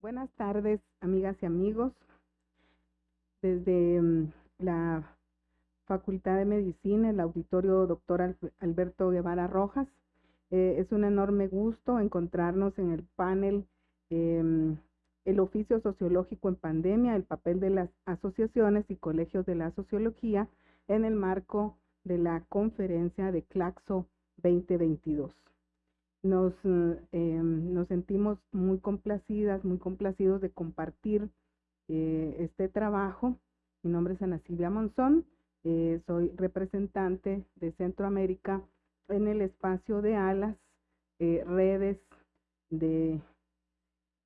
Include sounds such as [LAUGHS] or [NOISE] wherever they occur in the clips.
Buenas tardes, amigas y amigos. Desde mm, la Facultad de Medicina, el auditorio doctor Alberto Guevara Rojas, eh, es un enorme gusto encontrarnos en el panel em, El oficio sociológico en pandemia, el papel de las asociaciones y colegios de la sociología en el marco de la conferencia de Claxo 2022. Nos, em, nos sentimos muy complacidas, muy complacidos de compartir eh, este trabajo. Mi nombre es Ana Silvia Monzón, eh, soy representante de Centroamérica en el espacio de ALAS, eh, redes de,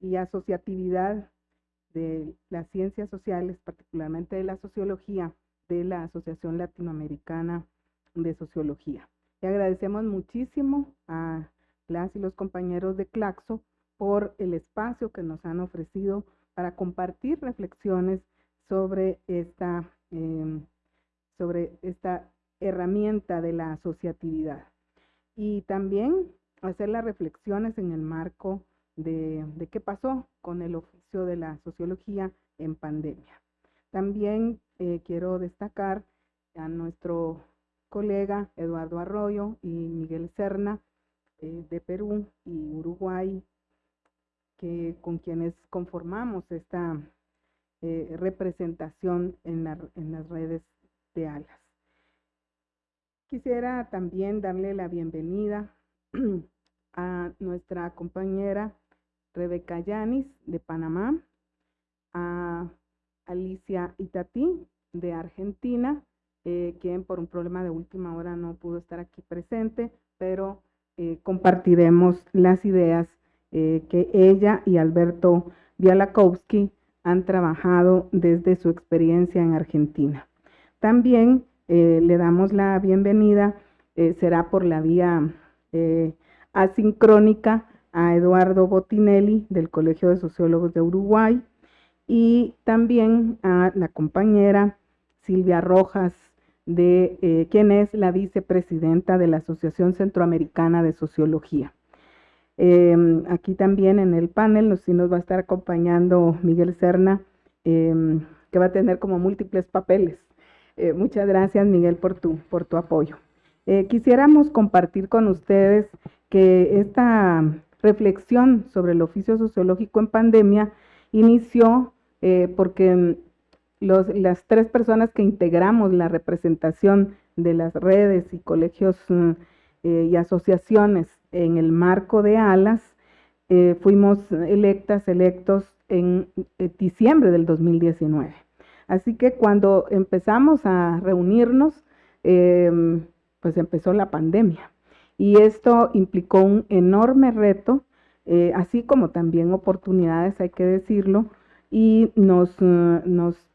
y asociatividad de las ciencias sociales, particularmente de la sociología, de la Asociación Latinoamericana de Sociología. Le agradecemos muchísimo a y los compañeros de Claxo por el espacio que nos han ofrecido para compartir reflexiones sobre esta, em, sobre esta herramienta de la asociatividad. Y también hacer las reflexiones en el marco de, de qué pasó con el oficio de la sociología en pandemia. También eh, quiero destacar a nuestro colega Eduardo Arroyo y Miguel Serna eh, de Perú y Uruguay, que, con quienes conformamos esta eh, representación en, las redes de ALAS. Quisiera también darle la bienvenida [CLEARS THROAT] a nuestra compañera Rebeca Yanis de Panamá, a Alicia Itatí de Argentina, eh, quien por un problema de última hora no pudo estar aquí presente, pero eh, compartiremos las ideas eh, que ella y Alberto Bialakowski han trabajado desde su experiencia en Argentina. También eh, le damos la bienvenida, será por la vía asincrónica, a Eduardo Botinelli del Colegio de Sociólogos de Uruguay y también a la compañera Silvia Rojas de eh, quién es la vicepresidenta de la Asociación Centroamericana de Sociología. Em, aquí también en el panel nos, nos va a estar acompañando Miguel Serna, em, que va a tener como múltiples papeles. Eh, muchas gracias, Miguel, por tu, por tu apoyo. Eh, quisiéramos compartir con ustedes que esta reflexión sobre el oficio sociológico en pandemia inició porque las tres personas que integramos la representación de las redes y colegios mm, eh, y asociaciones en el marco de ALAS, eh, fuimos electas, electos en eh, diciembre del 2019. Así que cuando empezamos a reunirnos, em, pues empezó la pandemia. Y esto implicó un enorme reto, así como también oportunidades, hay que decirlo, y nos, nos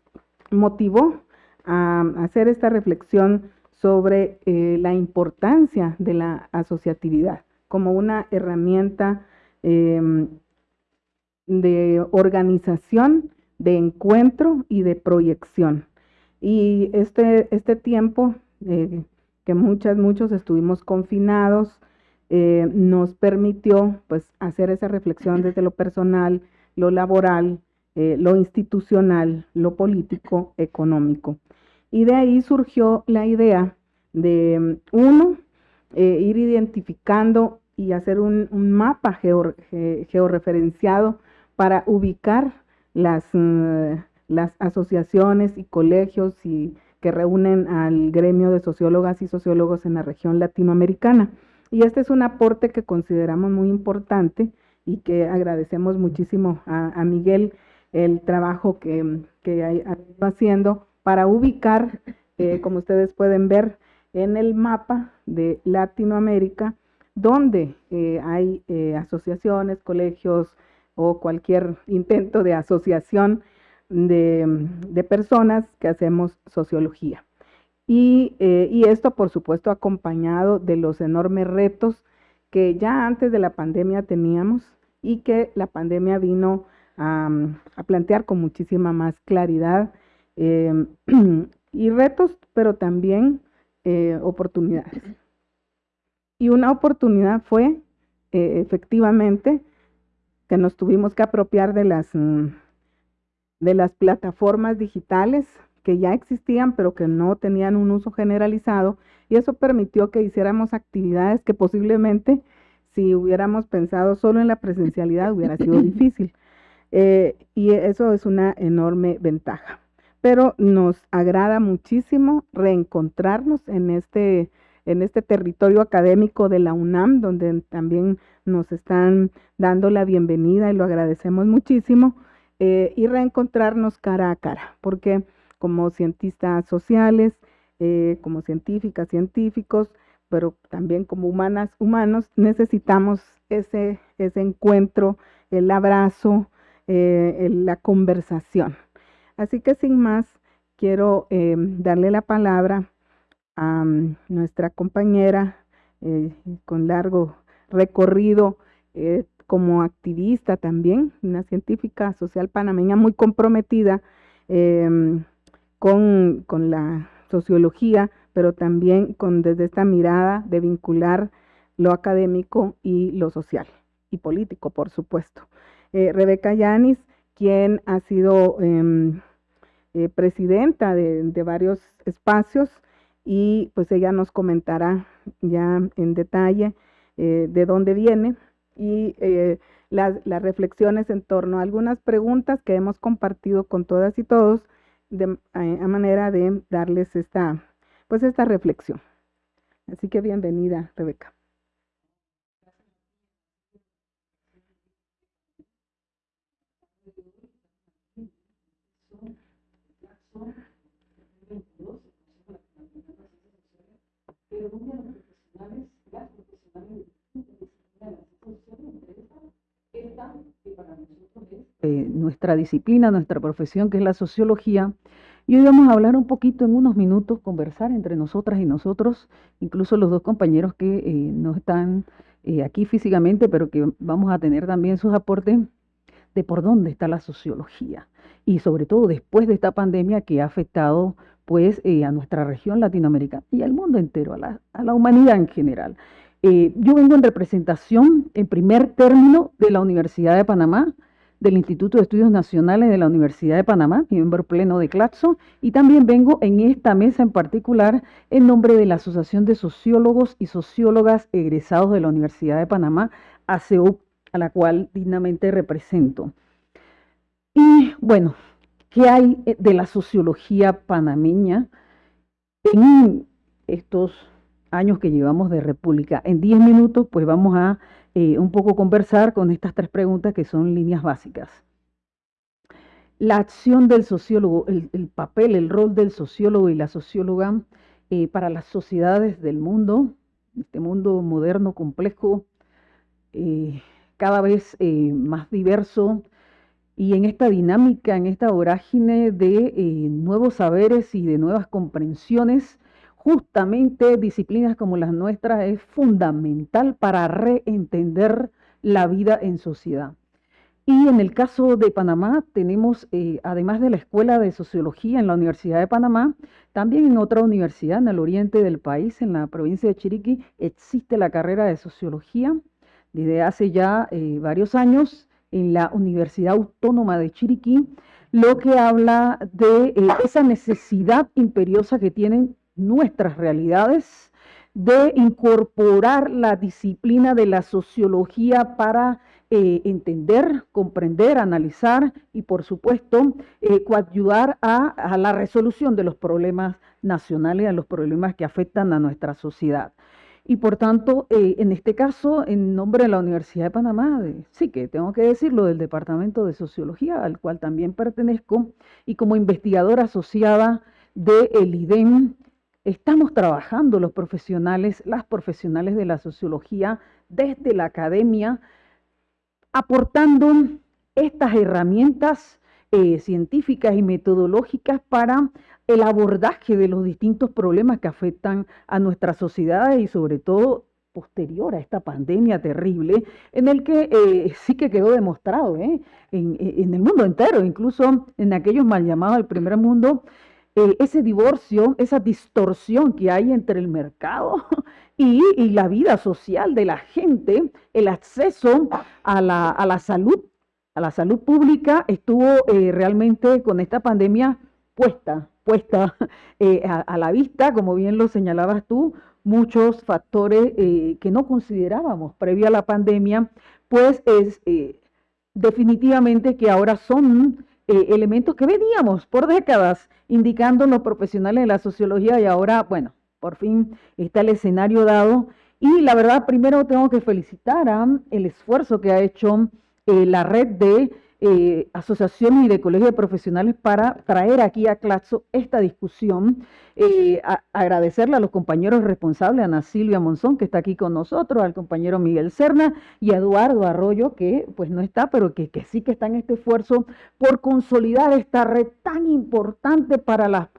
motivó a hacer esta reflexión sobre eh, la importancia de la asociatividad como una herramienta em, de organización, de encuentro y de proyección. Y este, este tiempo eh, que muchas, muchos estuvimos confinados, eh, nos permitió pues hacer esa reflexión desde lo personal, lo laboral, eh, lo institucional, lo político, económico. Y de ahí surgió la idea de, uno, eh, ir identificando y hacer un, mapa georreferenciado para ubicar las, mm, las asociaciones y colegios y, que reúnen al gremio de sociólogas y sociólogos en la región latinoamericana. Y este es un aporte que consideramos muy importante y que agradecemos muchísimo a Miguel el trabajo que, que ha ido haciendo para ubicar, eh, [CLEARS THROAT] como ustedes pueden ver en el mapa de Latinoamérica, donde eh, hay eh, asociaciones, colegios o cualquier intento de asociación de, personas que hacemos sociología. Y, y, esto, por supuesto, acompañado de los enormes retos que ya antes de la pandemia teníamos y que la pandemia vino a, plantear con muchísima más claridad em, [CLEARS THROAT] y retos, pero también eh, oportunidades. Y una oportunidad fue eh, efectivamente que nos tuvimos que apropiar de las, mm, de las plataformas digitales que ya existían, pero que no tenían un uso generalizado, y eso permitió que hiciéramos actividades que posiblemente si hubiéramos pensado solo en la presencialidad hubiera sido [LAUGHS] difícil. Eh, y eso es una enorme ventaja. Pero nos agrada muchísimo reencontrarnos en este, en este territorio académico de la UNAM, donde también nos están dando la bienvenida y lo agradecemos muchísimo, eh, y reencontrarnos cara a cara, porque como cientistas sociales, eh, como científicas, científicos, pero también como humanas, humanos, necesitamos ese, ese encuentro, el abrazo, eh, la conversación. Así que sin más, quiero eh, darle la palabra a mm, nuestra compañera eh, con largo recorrido como activista también, una científica social panameña muy comprometida con, con la sociología, pero también con desde esta mirada de vincular lo académico y lo social y político, por supuesto. Eh, Rebeca Yanis, quien ha sido em, eh, presidenta de, varios espacios y pues ella nos comentará ya en detalle eh, de dónde viene y las, reflexiones en torno a algunas preguntas que hemos compartido con todas y todos de, a manera de darles esta, pues esta reflexión. Así que bienvenida, Rebeca. Nuestra disciplina, nuestra profesión, que es la sociología, y hoy vamos a hablar un poquito en unos minutos, conversar entre nosotras y nosotros, incluso los dos compañeros que eh, no están eh, aquí físicamente, pero que vamos a tener también sus aportes de por dónde está la sociología. Y sobre todo después de esta pandemia que ha afectado pues eh, a nuestra región latinoamericana y al mundo entero, a la, humanidad en general. Eh, yo vengo en representación, en primer término, de la Universidad de Panamá, del Instituto de Estudios Nacionales de la Universidad de Panamá, miembro pleno de CLATSO, y también vengo en esta mesa en particular en nombre de la Asociación de Sociólogos y Sociólogas egresados de la Universidad de Panamá, ACEU, a la cual dignamente represento. Y bueno, ¿Qué hay eh, de la sociología panameña en estos años que llevamos de República? En 10 minutos, pues vamos a eh, un poco conversar con estas tres preguntas que son líneas básicas. La acción del sociólogo, el, papel, el rol del sociólogo y la socióloga eh, para las sociedades del mundo, este mundo moderno, complejo, cada vez más diverso, y en esta dinámica, en esta vorágine de eh, nuevos saberes y de nuevas comprensiones, justamente disciplinas como las nuestras es fundamental para reentender la vida en sociedad. Y en el caso de Panamá tenemos, eh, además de la Escuela de Sociología en la Universidad de Panamá, también en otra universidad en el oriente del país, en la provincia de Chiriquí, existe la carrera de Sociología desde hace ya eh, varios años en la Universidad Autónoma de Chiriquí, lo que habla de eh, esa necesidad imperiosa que tienen nuestras realidades de incorporar la disciplina de la sociología para eh, entender, comprender, analizar y, por supuesto, eh, a, a la resolución de los problemas nacionales, a los problemas que afectan a nuestra sociedad. Y por tanto, eh, en este caso, en nombre de la Universidad de Panamá, sí que tengo que decirlo, del Departamento de Sociología, al cual también pertenezco, y como investigadora asociada del el IDEM, estamos trabajando los profesionales, las profesionales de la sociología desde la academia, aportando estas herramientas eh, científicas y metodológicas para el abordaje de los distintos problemas que afectan a nuestra sociedad y sobre todo posterior a esta pandemia terrible, en el que eh, sí que quedó demostrado ¿eh? en, el mundo entero, incluso en aquellos mal llamados el primer mundo, ese divorcio, esa distorsión que hay entre el mercado [LAUGHS] y, la vida social de la gente, el acceso a la, a la salud, a la salud pública, estuvo eh, realmente con esta pandemia puesta, puesta [LAUGHS] eh, a, la vista, como bien lo señalabas tú, muchos factores que no considerábamos previo a la pandemia, pues es definitivamente que ahora son eh, elementos que veníamos por décadas indicando los profesionales de la sociología y ahora, bueno, por fin está el escenario dado. Y la verdad, primero tengo que felicitar a el esfuerzo que ha hecho eh, la red de eh, asociaciones y de colegios de profesionales para traer aquí a Claxo esta discusión. Eh, agradecerle a los compañeros responsables, a Ana Silvia Monzón, que está aquí con nosotros, al compañero Miguel Serna y a Eduardo Arroyo, que pues no está, pero que, sí que está en este esfuerzo por consolidar esta red tan importante para, las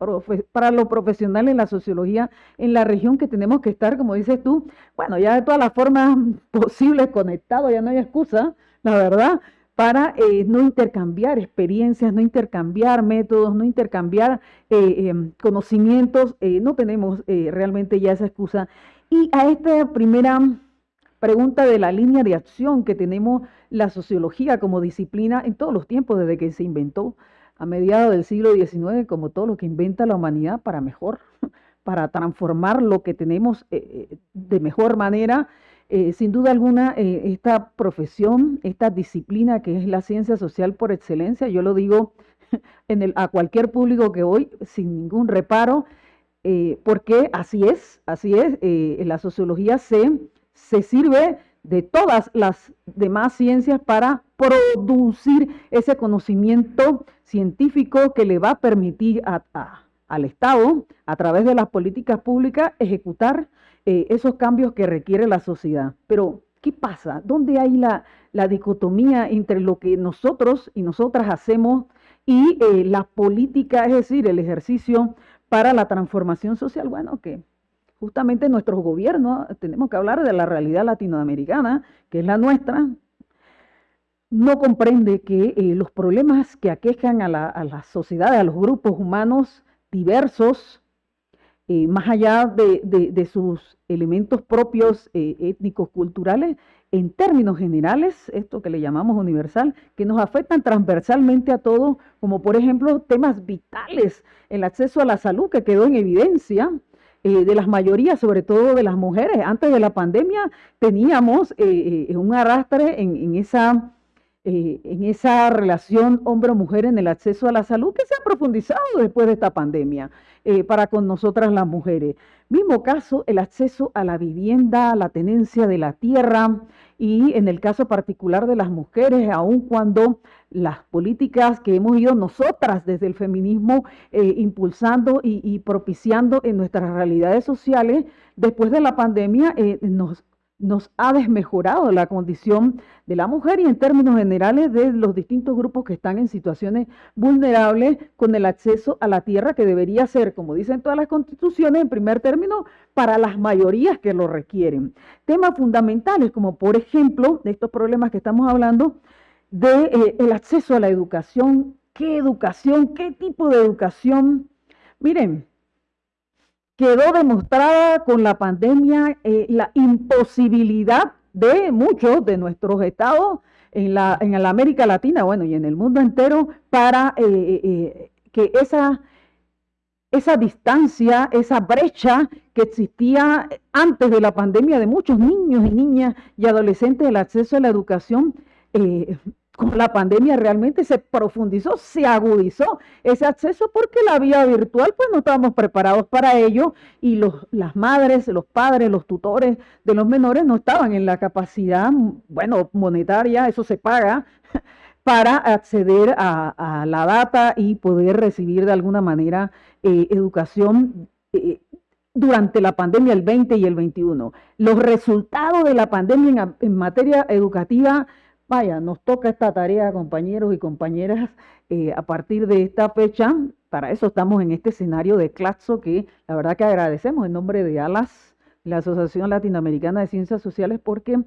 para los profesionales de la sociología en la región que tenemos que estar, como dices tú, bueno, ya de todas las formas posibles conectados, ya no hay excusa, la verdad, para eh, no intercambiar experiencias, no intercambiar métodos, no intercambiar eh, em, conocimientos, eh, no tenemos realmente ya esa excusa. Y a esta primera pregunta de la línea de acción que tenemos la sociología como disciplina en todos los tiempos desde que se inventó a mediados del siglo XIX, como todo lo que inventa la humanidad para mejor, [LAUGHS] para transformar lo que tenemos de mejor manera eh, sin duda alguna, eh, esta profesión, esta disciplina que es la ciencia social por excelencia, yo lo digo [LAUGHS] en el, a cualquier público que voy sin ningún reparo, eh, porque así es, así es, la sociología se, se sirve de todas las demás ciencias para producir ese conocimiento científico que le va a permitir al Estado, a través de las políticas públicas, ejecutar eh, esos cambios que requiere la sociedad. Pero, ¿qué pasa? ¿Dónde hay la, dicotomía entre lo que nosotros y nosotras hacemos y eh, la política, es decir, el ejercicio para la transformación social? Bueno, que justamente nuestros gobiernos, tenemos que hablar de la realidad latinoamericana, que es la nuestra, no comprende que eh, los problemas que aquejan a la, a la sociedad, a los grupos humanos diversos, eh, más allá de, sus elementos propios eh, étnicos, culturales, en términos generales, esto que le llamamos universal, que nos afectan transversalmente a todos, como por ejemplo temas vitales, el acceso a la salud que quedó en evidencia, eh, de las mayorías, sobre todo de las mujeres. Antes de la pandemia teníamos un arrastre en, esa, en esa relación hombre-mujer en el acceso a la salud que se ha profundizado después de esta pandemia. Eh, para con nosotras las mujeres. Mismo caso, el acceso a la vivienda, la tenencia de la tierra y en el caso particular de las mujeres, aun cuando las políticas que hemos ido nosotras desde el feminismo eh, impulsando y, propiciando en nuestras realidades sociales, después de la pandemia eh, nos nos ha desmejorado la condición de la mujer y en términos generales de los distintos grupos que están en situaciones vulnerables con el acceso a la tierra que debería ser, como dicen todas las constituciones, en primer término, para las mayorías que lo requieren. Temas fundamentales como por ejemplo de estos problemas que estamos hablando, de eh, el acceso a la educación, qué educación, qué tipo de educación. Miren, quedó demostrada con la pandemia eh, la imposibilidad de muchos de nuestros estados en la, en la América Latina, bueno, y en el mundo entero, para eh, eh, que esa, esa distancia, esa brecha que existía antes de la pandemia de muchos niños y niñas y adolescentes, el acceso a la educación, con la pandemia realmente se profundizó, se agudizó ese acceso porque la vía virtual pues no estábamos preparados para ello y los, las madres, los padres, los tutores de los menores no estaban en la capacidad, bueno, monetaria, eso se paga, [LAUGHS] para acceder a, la data y poder recibir de alguna manera eh, educación. Eh, durante la pandemia el 20 y el 21. Los resultados de la pandemia en materia educativa Vaya, nos toca esta tarea, compañeros y compañeras, eh, a partir de esta fecha. Para eso estamos en este escenario de Claxo, que la verdad que agradecemos en nombre de ALAS, la Asociación Latinoamericana de Ciencias Sociales, porque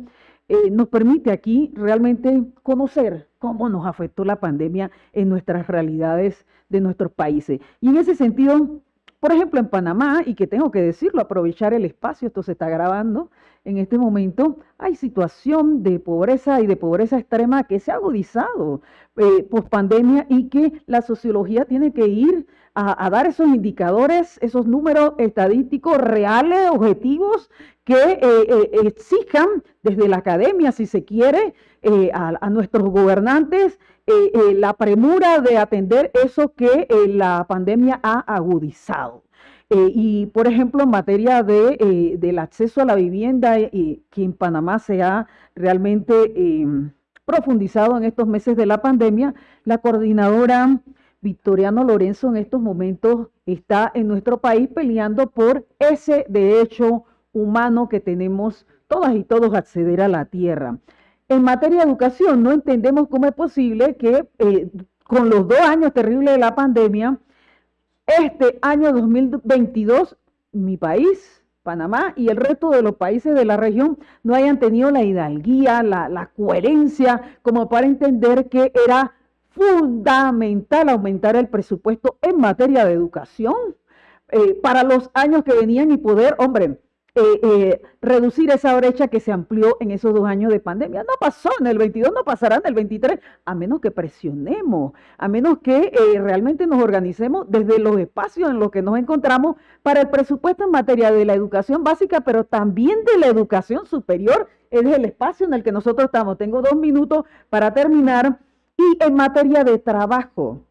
eh, nos permite aquí realmente conocer cómo nos afectó la pandemia en nuestras realidades de nuestros países. Y en ese sentido, por ejemplo, en Panamá, y que tengo que decirlo, aprovechar el espacio, esto se está grabando en este momento, hay situación de pobreza y de pobreza extrema que se ha agudizado eh, post pandemia y que la sociología tiene que ir a, dar esos indicadores, esos números estadísticos reales, objetivos, que eh, eh, exijan desde la academia, si se quiere, eh, a, nuestros gobernantes la premura de atender eso que la pandemia ha agudizado. y, por ejemplo, en materia de, del acceso a la vivienda, que en Panamá se ha realmente profundizado en estos meses de la pandemia, la coordinadora Victoriano Lorenzo en estos momentos está en nuestro país peleando por ese derecho humano que tenemos todas y todos acceder a la tierra. En materia de educación, no entendemos cómo es posible que eh, con los dos años terribles de la pandemia, este año 2022, mi país, Panamá y el resto de los países de la región no hayan tenido la hidalguía, la, la coherencia, como para entender que era fundamental aumentar el presupuesto en materia de educación eh, para los años que venían y poder, hombre, eh, eh, reducir esa brecha que se amplió en esos dos años de pandemia. No pasó en el 22, no pasará en el 23, a menos que presionemos, a menos que realmente nos organicemos desde los espacios en los que nos encontramos para el presupuesto en materia de la educación básica, pero también de la educación superior, es el espacio en el que nosotros estamos. Tengo dos minutos para terminar. Y en materia de trabajo,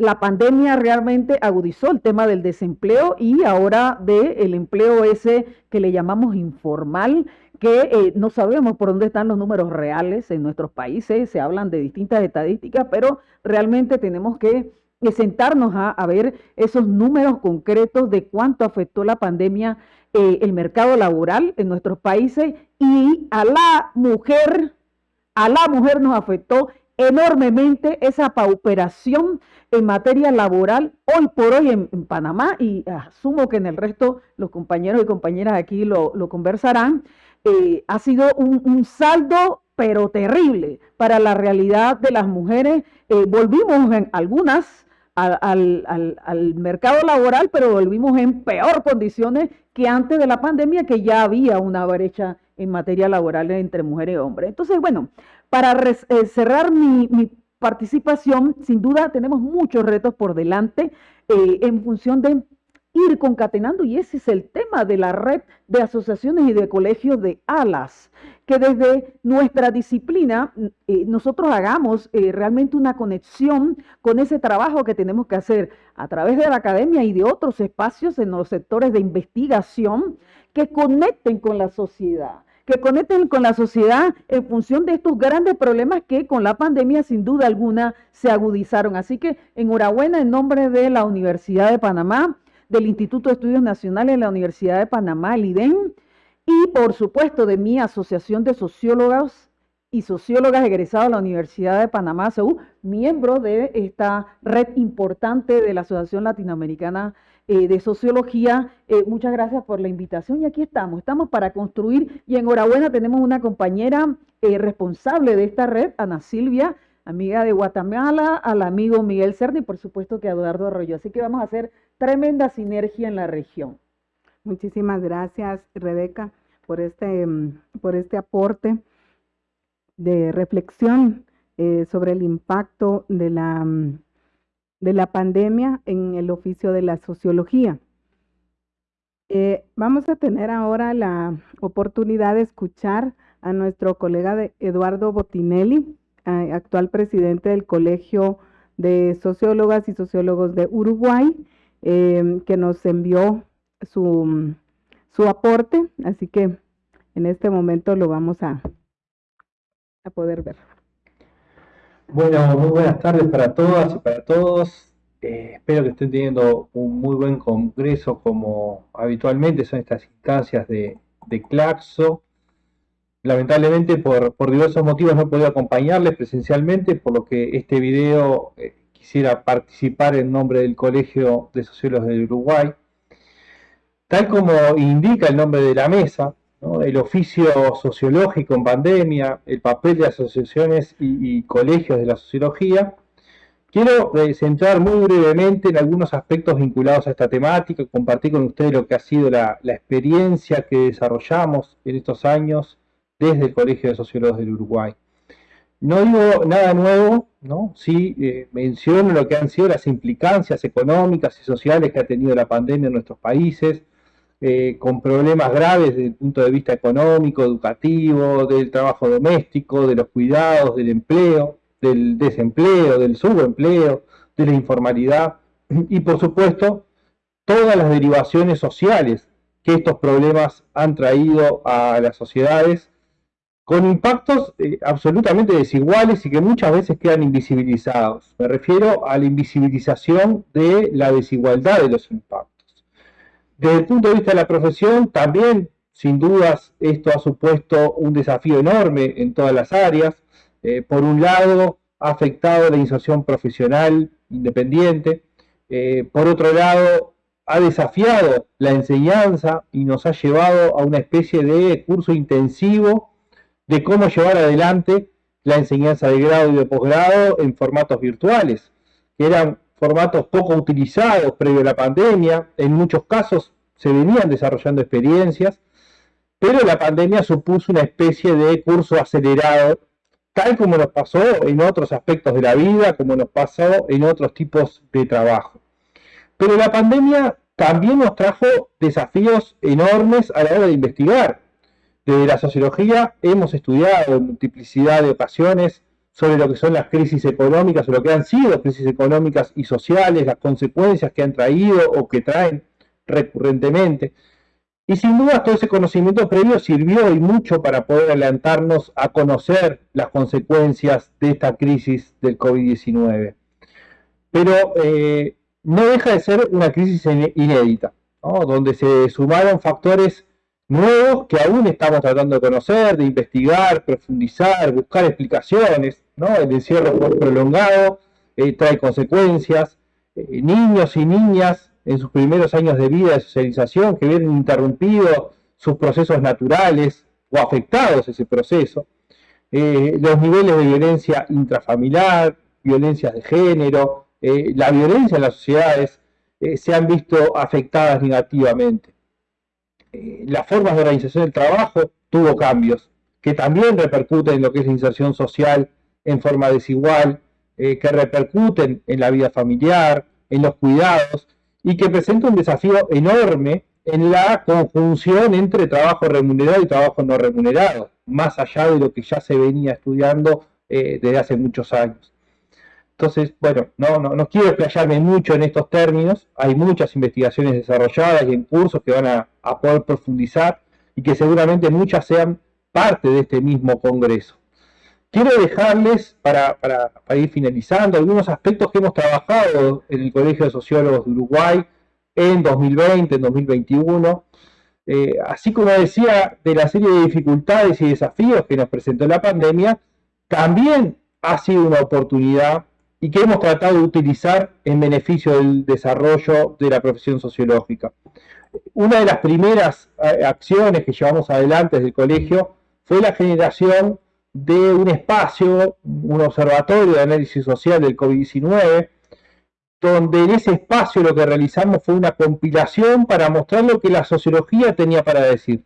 la pandemia realmente agudizó el tema del desempleo y ahora del empleo ese que le llamamos informal, que eh, no sabemos por dónde están los números reales en nuestros países, se hablan de distintas estadísticas, pero realmente tenemos que sentarnos a, ver esos números concretos de cuánto afectó la pandemia eh, el mercado laboral en nuestros países y a la mujer, a la mujer nos afectó enormemente esa pauperación en materia laboral hoy por hoy en, Panamá y asumo que en el resto los compañeros y compañeras aquí lo, conversarán, eh, ha sido un, saldo pero terrible para la realidad de las mujeres. Eh, volvimos en algunas al, al, mercado laboral, pero volvimos en peor condiciones que antes de la pandemia, que ya había una brecha en materia laboral entre mujeres y hombres. Entonces, bueno, para eh, cerrar mi, participación, sin duda tenemos muchos retos por delante eh, en función de ir concatenando, y ese es el tema de la red de asociaciones y de colegios de alas, que desde nuestra disciplina eh, nosotros hagamos realmente una conexión con ese trabajo que tenemos que hacer a través de la academia y de otros espacios en los sectores de investigación que conecten con la sociedad que conecten con la sociedad en función de estos grandes problemas que con la pandemia sin duda alguna se agudizaron. Así que enhorabuena en nombre de la Universidad de Panamá, del Instituto de Estudios Nacionales de la Universidad de Panamá, el IDEN, y por supuesto de mi Asociación de Sociólogos y Sociólogas egresados a la Universidad de Panamá, SEU, miembro de esta red importante de la Asociación Latinoamericana eh, de Sociología. Eh, muchas gracias por la invitación y aquí estamos, estamos para construir y enhorabuena tenemos una compañera eh, responsable de esta red, Ana Silvia, amiga de Guatemala, al amigo Miguel Cerny y por supuesto que a Eduardo Arroyo. Así que vamos a hacer tremenda sinergia en la región. Muchísimas gracias, Rebeca, por este, mm, por este aporte de reflexión sobre el impacto de la mm, de la pandemia en el oficio de la sociología. Eh, vamos a tener ahora la oportunidad de escuchar a nuestro colega Eduardo Botinelli, actual presidente del Colegio de Sociólogas y Sociólogos de Uruguay, em, que nos envió su, su, aporte, así que en este momento lo vamos a, a poder ver. Bueno, muy buenas tardes para todas y para todos. Eh, espero que estén teniendo un muy buen congreso como habitualmente son estas instancias de, Claxo. Lamentablemente por, diversos motivos no puedo acompañarles presencialmente, por lo que este video eh, quisiera participar en nombre del Colegio de Sociólogos de Uruguay. Tal como indica el nombre de la mesa, el oficio sociológico en pandemia, el papel de asociaciones y, colegios de la sociología, quiero eh, centrar muy brevemente en algunos aspectos vinculados a esta temática, compartir con ustedes lo que ha sido la, experiencia que desarrollamos en estos años desde el Colegio de Sociólogos del Uruguay. No digo nada nuevo, ¿no? sí eh, menciono lo que han sido las implicancias económicas y sociales que ha tenido la pandemia en nuestros países, eh, con problemas graves desde el punto de vista económico, educativo, del trabajo doméstico, de los cuidados, del empleo, del desempleo, del subempleo, de la informalidad y por supuesto todas las derivaciones sociales que estos problemas han traído a las sociedades con impactos eh, absolutamente desiguales y que muchas veces quedan invisibilizados. Me refiero a la invisibilización de la desigualdad de los impactos. Desde el punto de vista de la profesión, también, sin dudas, esto ha supuesto un desafío enorme en todas las áreas. Eh, por un lado, ha afectado la inserción profesional independiente. Eh, por otro lado, ha desafiado la enseñanza y nos ha llevado a una especie de curso intensivo de cómo llevar adelante la enseñanza de grado y de posgrado en formatos virtuales, que eran formatos poco utilizados previo a la pandemia, en muchos casos se venían desarrollando experiencias, pero la pandemia supuso una especie de curso acelerado, tal como nos pasó en otros aspectos de la vida, como nos pasó en otros tipos de trabajo. Pero la pandemia también nos trajo desafíos enormes a la hora de investigar. Desde la sociología hemos estudiado en multiplicidad de ocasiones sobre lo que son las crisis económicas o lo que han sido crisis económicas y sociales, las consecuencias que han traído o que traen recurrentemente. Y sin duda todo ese conocimiento previo sirvió y mucho para poder adelantarnos a conocer las consecuencias de esta crisis del COVID-19. Pero eh, no deja de ser una crisis inédita, donde se sumaron factores nuevos que aún estamos tratando de conocer, de investigar, profundizar, buscar explicaciones. ¿No? El encierro prolongado eh, trae consecuencias. Eh, niños y niñas en sus primeros años de vida de socialización que vienen interrumpido sus procesos naturales o afectados ese proceso. Eh, los niveles de violencia intrafamiliar, violencias de género, la violencia en las sociedades se han visto afectadas negativamente. Eh, las formas de organización del trabajo tuvo cambios que también repercuten en lo que es la inserción social en forma desigual, eh, que repercuten en la vida familiar, en los cuidados y que presenta un desafío enorme en la conjunción entre trabajo remunerado y trabajo no remunerado, más allá de lo que ya se venía estudiando eh, desde hace muchos años. Entonces, bueno, no, no, no, quiero explayarme mucho en estos términos, hay muchas investigaciones desarrolladas y en cursos que van a, poder profundizar y que seguramente muchas sean parte de este mismo congreso. Quiero dejarles, para, ir finalizando, algunos aspectos que hemos trabajado en el Colegio de Sociólogos de Uruguay en 2020, en 2021, eh, así como decía de la serie de dificultades y desafíos que nos presentó la pandemia, también ha sido una oportunidad y que hemos tratado de utilizar en beneficio del desarrollo de la profesión sociológica. Una de las primeras eh, acciones que llevamos adelante desde el colegio fue la generación de un espacio, un observatorio de análisis social del COVID-19, donde en ese espacio lo que realizamos fue una compilación para mostrar lo que la sociología tenía para decir.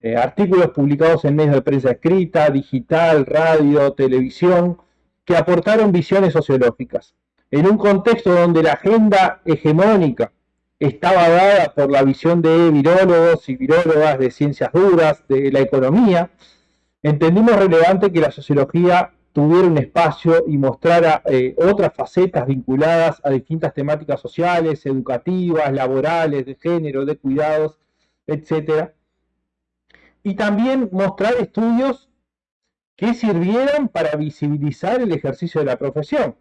Eh, artículos publicados en medios de prensa escrita, digital, radio, televisión, que aportaron visiones sociológicas. En un contexto donde la agenda hegemónica estaba dada por la visión de virólogos y virólogas de ciencias duras, de la economía, entendimos relevante que la sociología tuviera un espacio y mostrara eh, otras facetas vinculadas a distintas temáticas sociales, educativas, laborales, de género, de cuidados, etc. Y también mostrar estudios que sirvieran para visibilizar el ejercicio de la profesión,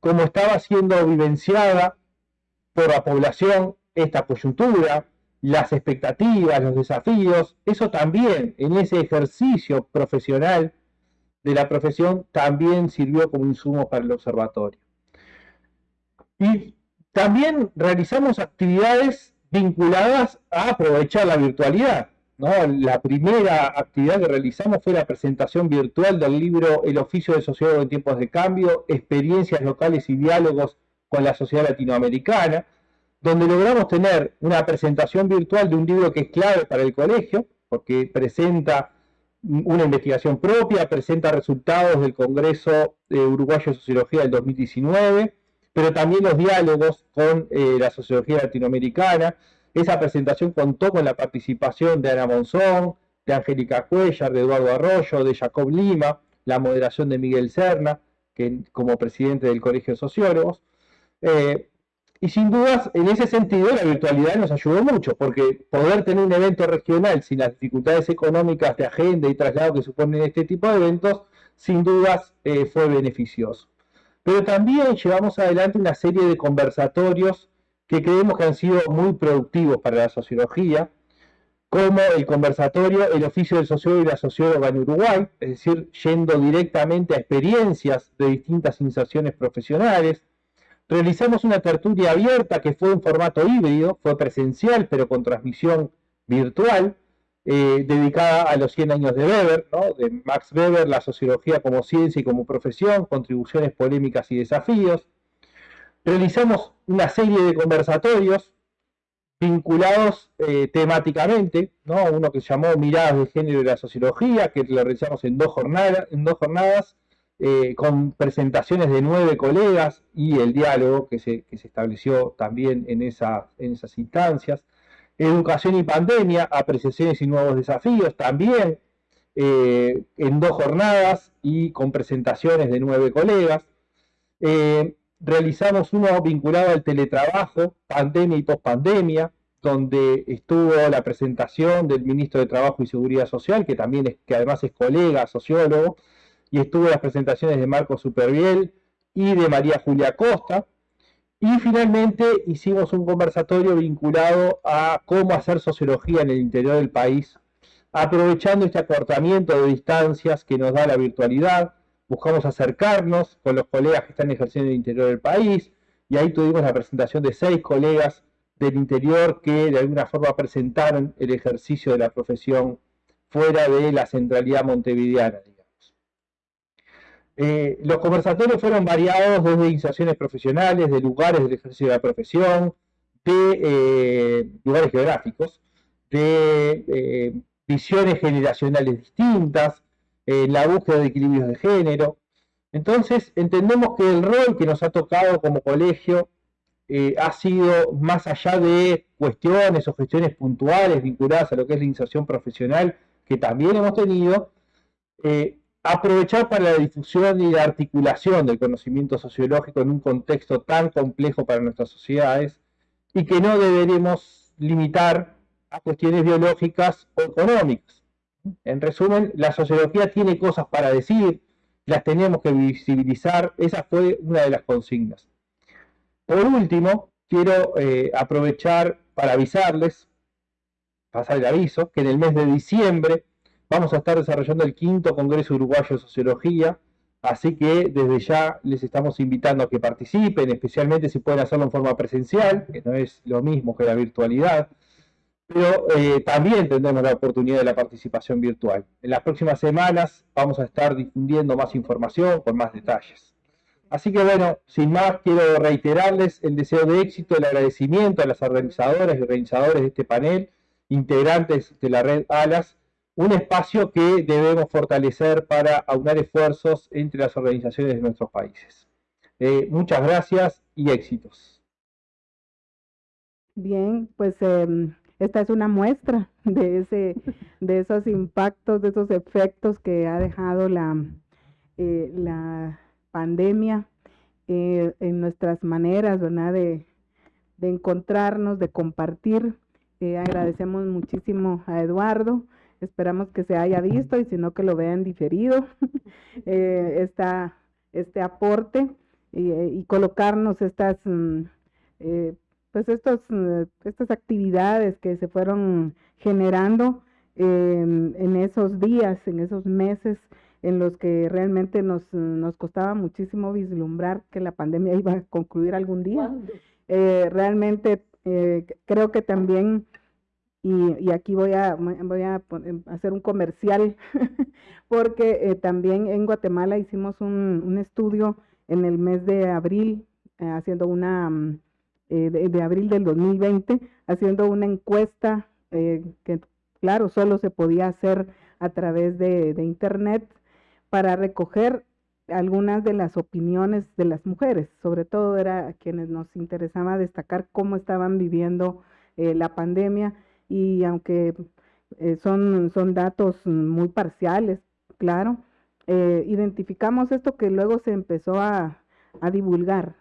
como estaba siendo vivenciada por la población esta coyuntura, las expectativas, los desafíos, eso también en ese ejercicio profesional de la profesión también sirvió como insumo para el observatorio. Y también realizamos actividades vinculadas a aprovechar la virtualidad. ¿no? La primera actividad que realizamos fue la presentación virtual del libro El oficio de sociólogo en tiempos de cambio, experiencias locales y diálogos con la sociedad latinoamericana, donde logramos tener una presentación virtual de un libro que es clave para el colegio, porque presenta una investigación propia, presenta resultados del Congreso Uruguayo de Sociología del 2019, pero también los diálogos con eh, la sociología latinoamericana. Esa presentación contó con la participación de Ana Monzón, de Angélica Cuellar, de Eduardo Arroyo, de Jacob Lima, la moderación de Miguel Serna, que, como presidente del Colegio de Sociólogos. Eh, y sin dudas, en ese sentido, la virtualidad nos ayudó mucho, porque poder tener un evento regional sin las dificultades económicas de agenda y traslado que suponen este tipo de eventos, sin dudas eh, fue beneficioso pero también llevamos adelante una serie de conversatorios que creemos que han sido muy productivos para la sociología, como el conversatorio El oficio del sociólogo y la socióloga en Uruguay, es decir, yendo directamente a experiencias de distintas inserciones profesionales. Realizamos una tertulia abierta que fue en formato híbrido, fue presencial pero con transmisión virtual, eh, dedicada a los 100 años de Weber, de Max Weber, la sociología como ciencia y como profesión, contribuciones polémicas y desafíos. Realizamos una serie de conversatorios vinculados eh, temáticamente, ¿no? uno que se llamó Miradas de Género y la Sociología, que lo realizamos en dos jornadas, eh, con presentaciones de nueve colegas y el diálogo que se, que se estableció también en, esa, en esas instancias. Educación y pandemia, apreciaciones y nuevos desafíos, también eh, en dos jornadas y con presentaciones de nueve colegas. Eh, realizamos uno vinculado al teletrabajo, pandemia y pospandemia, donde estuvo la presentación del ministro de Trabajo y Seguridad Social, que también es, que además es colega, sociólogo, y estuvo las presentaciones de Marco Superviel y de María Julia Costa, y finalmente hicimos un conversatorio vinculado a cómo hacer sociología en el interior del país, aprovechando este acortamiento de distancias que nos da la virtualidad. Buscamos acercarnos con los colegas que están ejerciendo en el interior del país y ahí tuvimos la presentación de seis colegas del interior que de alguna forma presentaron el ejercicio de la profesión fuera de la centralidad montevideana. Eh, los conversatorios fueron variados desde iniciaciones profesionales, de lugares del ejercicio de la profesión, de eh, lugares geográficos, de eh, visiones generacionales distintas, la búsqueda de equilibrios de género. Entonces, entendemos que el rol que nos ha tocado como colegio ha sido más allá de cuestiones o gestiones puntuales vinculadas a lo que es la inserción profesional, que también hemos tenido, aprovechar para la difusión y la articulación del conocimiento sociológico en un contexto tan complejo para nuestras sociedades y que no deberemos limitar a cuestiones biológicas o económicas. En resumen, la sociología tiene cosas para decir, las tenemos que visibilizar, esa fue una de las consignas. Por último, quiero eh, aprovechar para avisarles, pasar el aviso, que en el mes de diciembre Vamos a estar desarrollando el quinto Congreso Uruguayo de Sociología, así que desde ya les estamos invitando a que participen, especialmente si pueden hacerlo en forma presencial, que no es lo mismo que la virtualidad, pero eh, también tendremos la oportunidad de la participación virtual. En las próximas semanas vamos a estar difundiendo más información con más detalles. Así que bueno, sin más, quiero reiterarles el deseo de éxito, el agradecimiento a las organizadoras y organizadores de este panel, integrantes de la red ALAS, un espacio que debemos fortalecer para aunar esfuerzos entre las organizaciones de nuestros países. Eh, muchas gracias y éxitos. Bien, pues em, esta es una muestra de, ese, de esos impactos, de esos efectos que ha dejado la, eh, la pandemia eh, en nuestras maneras De, de encontrarnos, de compartir. agradecemos muchísimo a Eduardo Esperamos que se haya visto y si no que lo vean diferido. [LAUGHS] Eh, este aporte eh, y, colocarnos estas mm, eh, pues estos mm, estas actividades que se fueron generando em, en esos días, en esos meses en los que realmente nos, nos costaba muchísimo vislumbrar que la pandemia [LAUGHS] iba a concluir algún día. realmente creo que también Y, aquí voy a, voy a em, hacer un comercial, [LAUGHS] porque eh, también en Guatemala hicimos un, estudio en el mes de abril, eh, haciendo una, mm, eh, de, abril del 2020, haciendo una encuesta que, claro, solo se podía hacer a través de, Internet para recoger algunas de las opiniones de las mujeres, sobre todo era quienes nos interesaba destacar cómo estaban viviendo la pandemia y aunque eh, son, son datos muy parciales, claro, eh, identificamos esto que luego se empezó a, divulgar.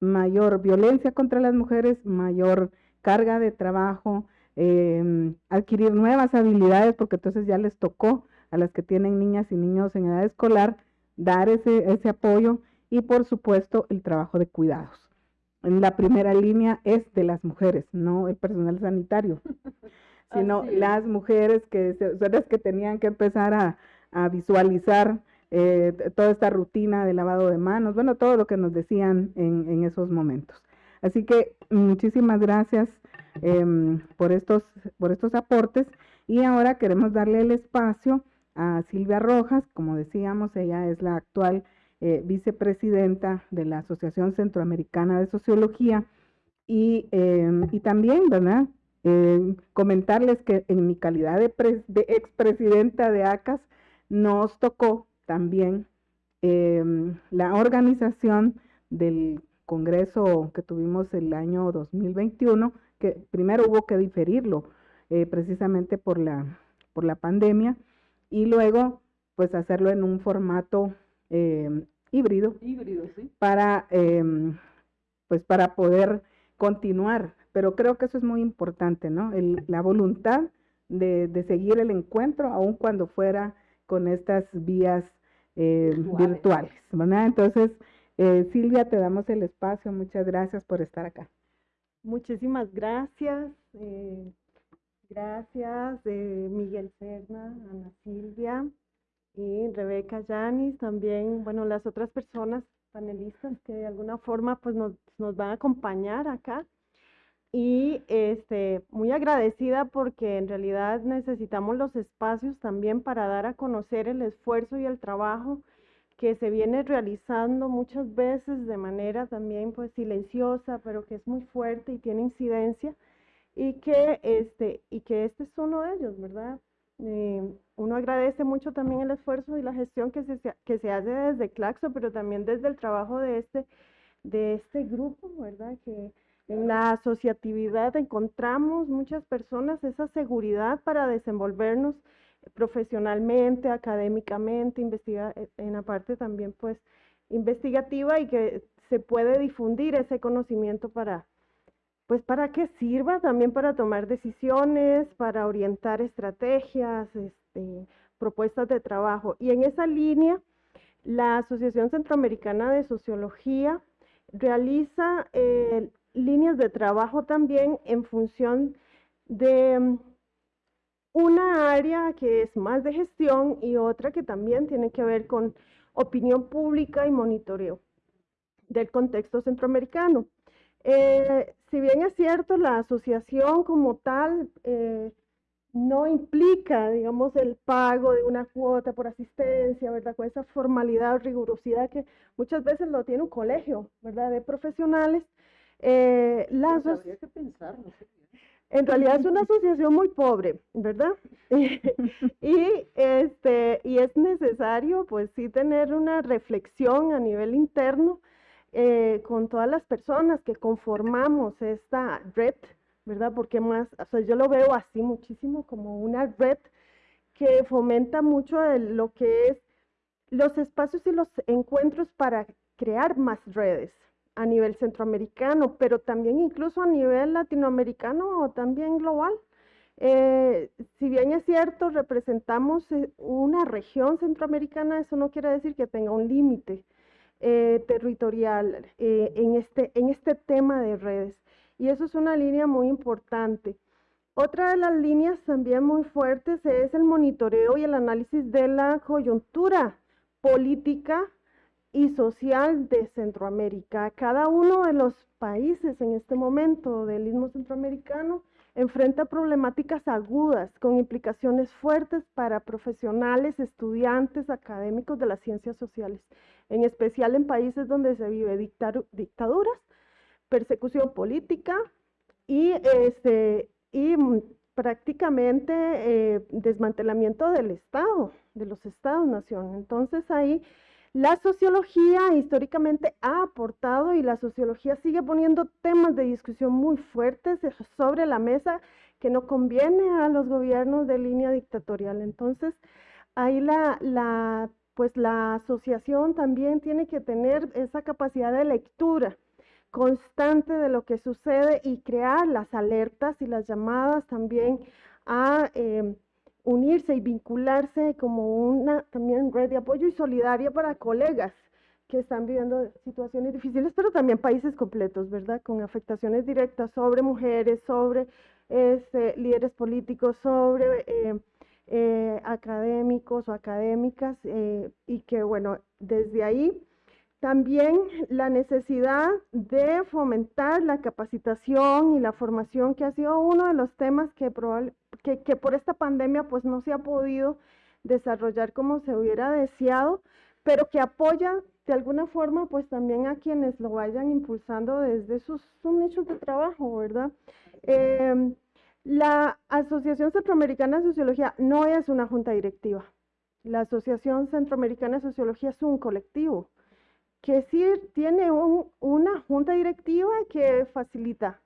Mayor violencia contra las mujeres, mayor carga de trabajo, em, adquirir nuevas habilidades, porque entonces ya les tocó a las que tienen niñas y niños en edad escolar dar ese, ese apoyo y por supuesto el trabajo de cuidados en la primera línea es de las mujeres, no el personal sanitario, [LAUGHS] sino las mujeres que son las que tenían que empezar a, visualizar eh, toda esta rutina de lavado de manos, bueno, todo lo que nos decían en, esos momentos. Así que muchísimas gracias em, por, estos, por estos aportes. Y ahora queremos darle el espacio a Silvia Rojas, como decíamos, ella es la actual eh, vicepresidenta de la Asociación Centroamericana de Sociología, y, em, y también, ¿verdad? Em, comentarles que en mi calidad de, de expresidenta de ACAS, nos tocó también em, la organización del Congreso que tuvimos el año 2021, que primero hubo que diferirlo eh, precisamente por la, por la pandemia, y luego pues hacerlo en un formato eh, híbrido, para, em, pues para poder continuar. Pero creo que eso es muy importante, ¿no? la voluntad de, seguir el encuentro, aun cuando fuera con estas vías eh, virtuales. ¿verdad? Entonces, eh, Silvia, te damos el espacio. Muchas gracias por estar acá. Muchísimas gracias. gracias, Miguel Serna, Ana Silvia y Rebeca Yanis, también, bueno, las otras personas panelistas que de alguna forma pues nos, nos van a acompañar acá. Y este, muy agradecida porque en realidad necesitamos los espacios también para dar a conocer el esfuerzo y el trabajo que se viene realizando muchas veces de manera también pues silenciosa, pero que es muy fuerte y tiene incidencia y que este, y que este es uno de ellos, ¿verdad? Eh, uno agradece mucho también el esfuerzo y la gestión que se, hace desde Claxo, pero también desde el trabajo de este, de este grupo, ¿verdad? Que en la asociatividad encontramos muchas personas esa seguridad para desenvolvernos profesionalmente, académicamente, investigar en la parte también pues investigativa y que se puede difundir ese conocimiento para, pues para que sirva también para tomar decisiones, para orientar estrategias, este, propuestas de trabajo. Y en esa línea, la Asociación Centroamericana de Sociología realiza eh, líneas de trabajo también en función de una área que es más de gestión y otra que también tiene que ver con opinión pública y monitoreo del contexto centroamericano. Eh, si bien es cierto, la asociación como tal eh, no implica, digamos, el pago de una cuota por asistencia, ¿verdad? Con esa formalidad o rigurosidad que muchas veces lo tiene un colegio, ¿verdad? De profesionales. Eh, habría que pensarlo. En realidad es una asociación muy pobre, ¿verdad? [LAUGHS] y, este, y es necesario, pues sí, tener una reflexión a nivel interno eh, con todas las personas que conformamos esta red, ¿verdad? Porque más, o sea, yo lo veo así muchísimo como una red que fomenta mucho lo que es los espacios y los encuentros para crear más redes a nivel centroamericano, pero también incluso a nivel latinoamericano o también global. Eh, si bien es cierto, representamos eh, una región centroamericana, eso no quiere decir que tenga un límite. Eh, territorial eh, en, este, en este tema de redes. Y eso es una línea muy importante. Otra de las líneas también muy fuertes es el monitoreo y el análisis de la coyuntura política y social de Centroamérica. Cada uno de los países en este momento del istmo centroamericano enfrenta problemáticas agudas con implicaciones fuertes para profesionales, estudiantes, académicos de las ciencias sociales, en especial en países donde se vive dictaduras, persecución política y, este, y prácticamente eh, desmantelamiento del Estado, de los Estados-nación. Entonces ahí la sociología históricamente ha aportado y la sociología sigue poniendo temas de discusión muy fuertes sobre la mesa que no conviene a los gobiernos de línea dictatorial. Entonces, ahí la, la, pues la asociación también tiene que tener esa capacidad de lectura constante de lo que sucede y crear las alertas y las llamadas también a eh, unirse y vincularse como una también red de apoyo y solidaria para colegas que están viviendo situaciones difíciles, pero también países completos, ¿verdad? Con afectaciones directas sobre mujeres, sobre este, líderes políticos, sobre eh, eh, académicos o académicas, eh, y que, bueno, desde ahí también la necesidad de fomentar la capacitación y la formación, que ha sido uno de los temas que, por esta pandemia pues no se ha podido desarrollar como se hubiera deseado, pero que apoya de alguna forma pues también a quienes lo vayan impulsando desde sus, nichos de trabajo, ¿verdad? Em, la Asociación Centroamericana de Sociología no es una junta directiva. La Asociación Centroamericana de Sociología es un colectivo que sí tiene una junta directiva que facilita,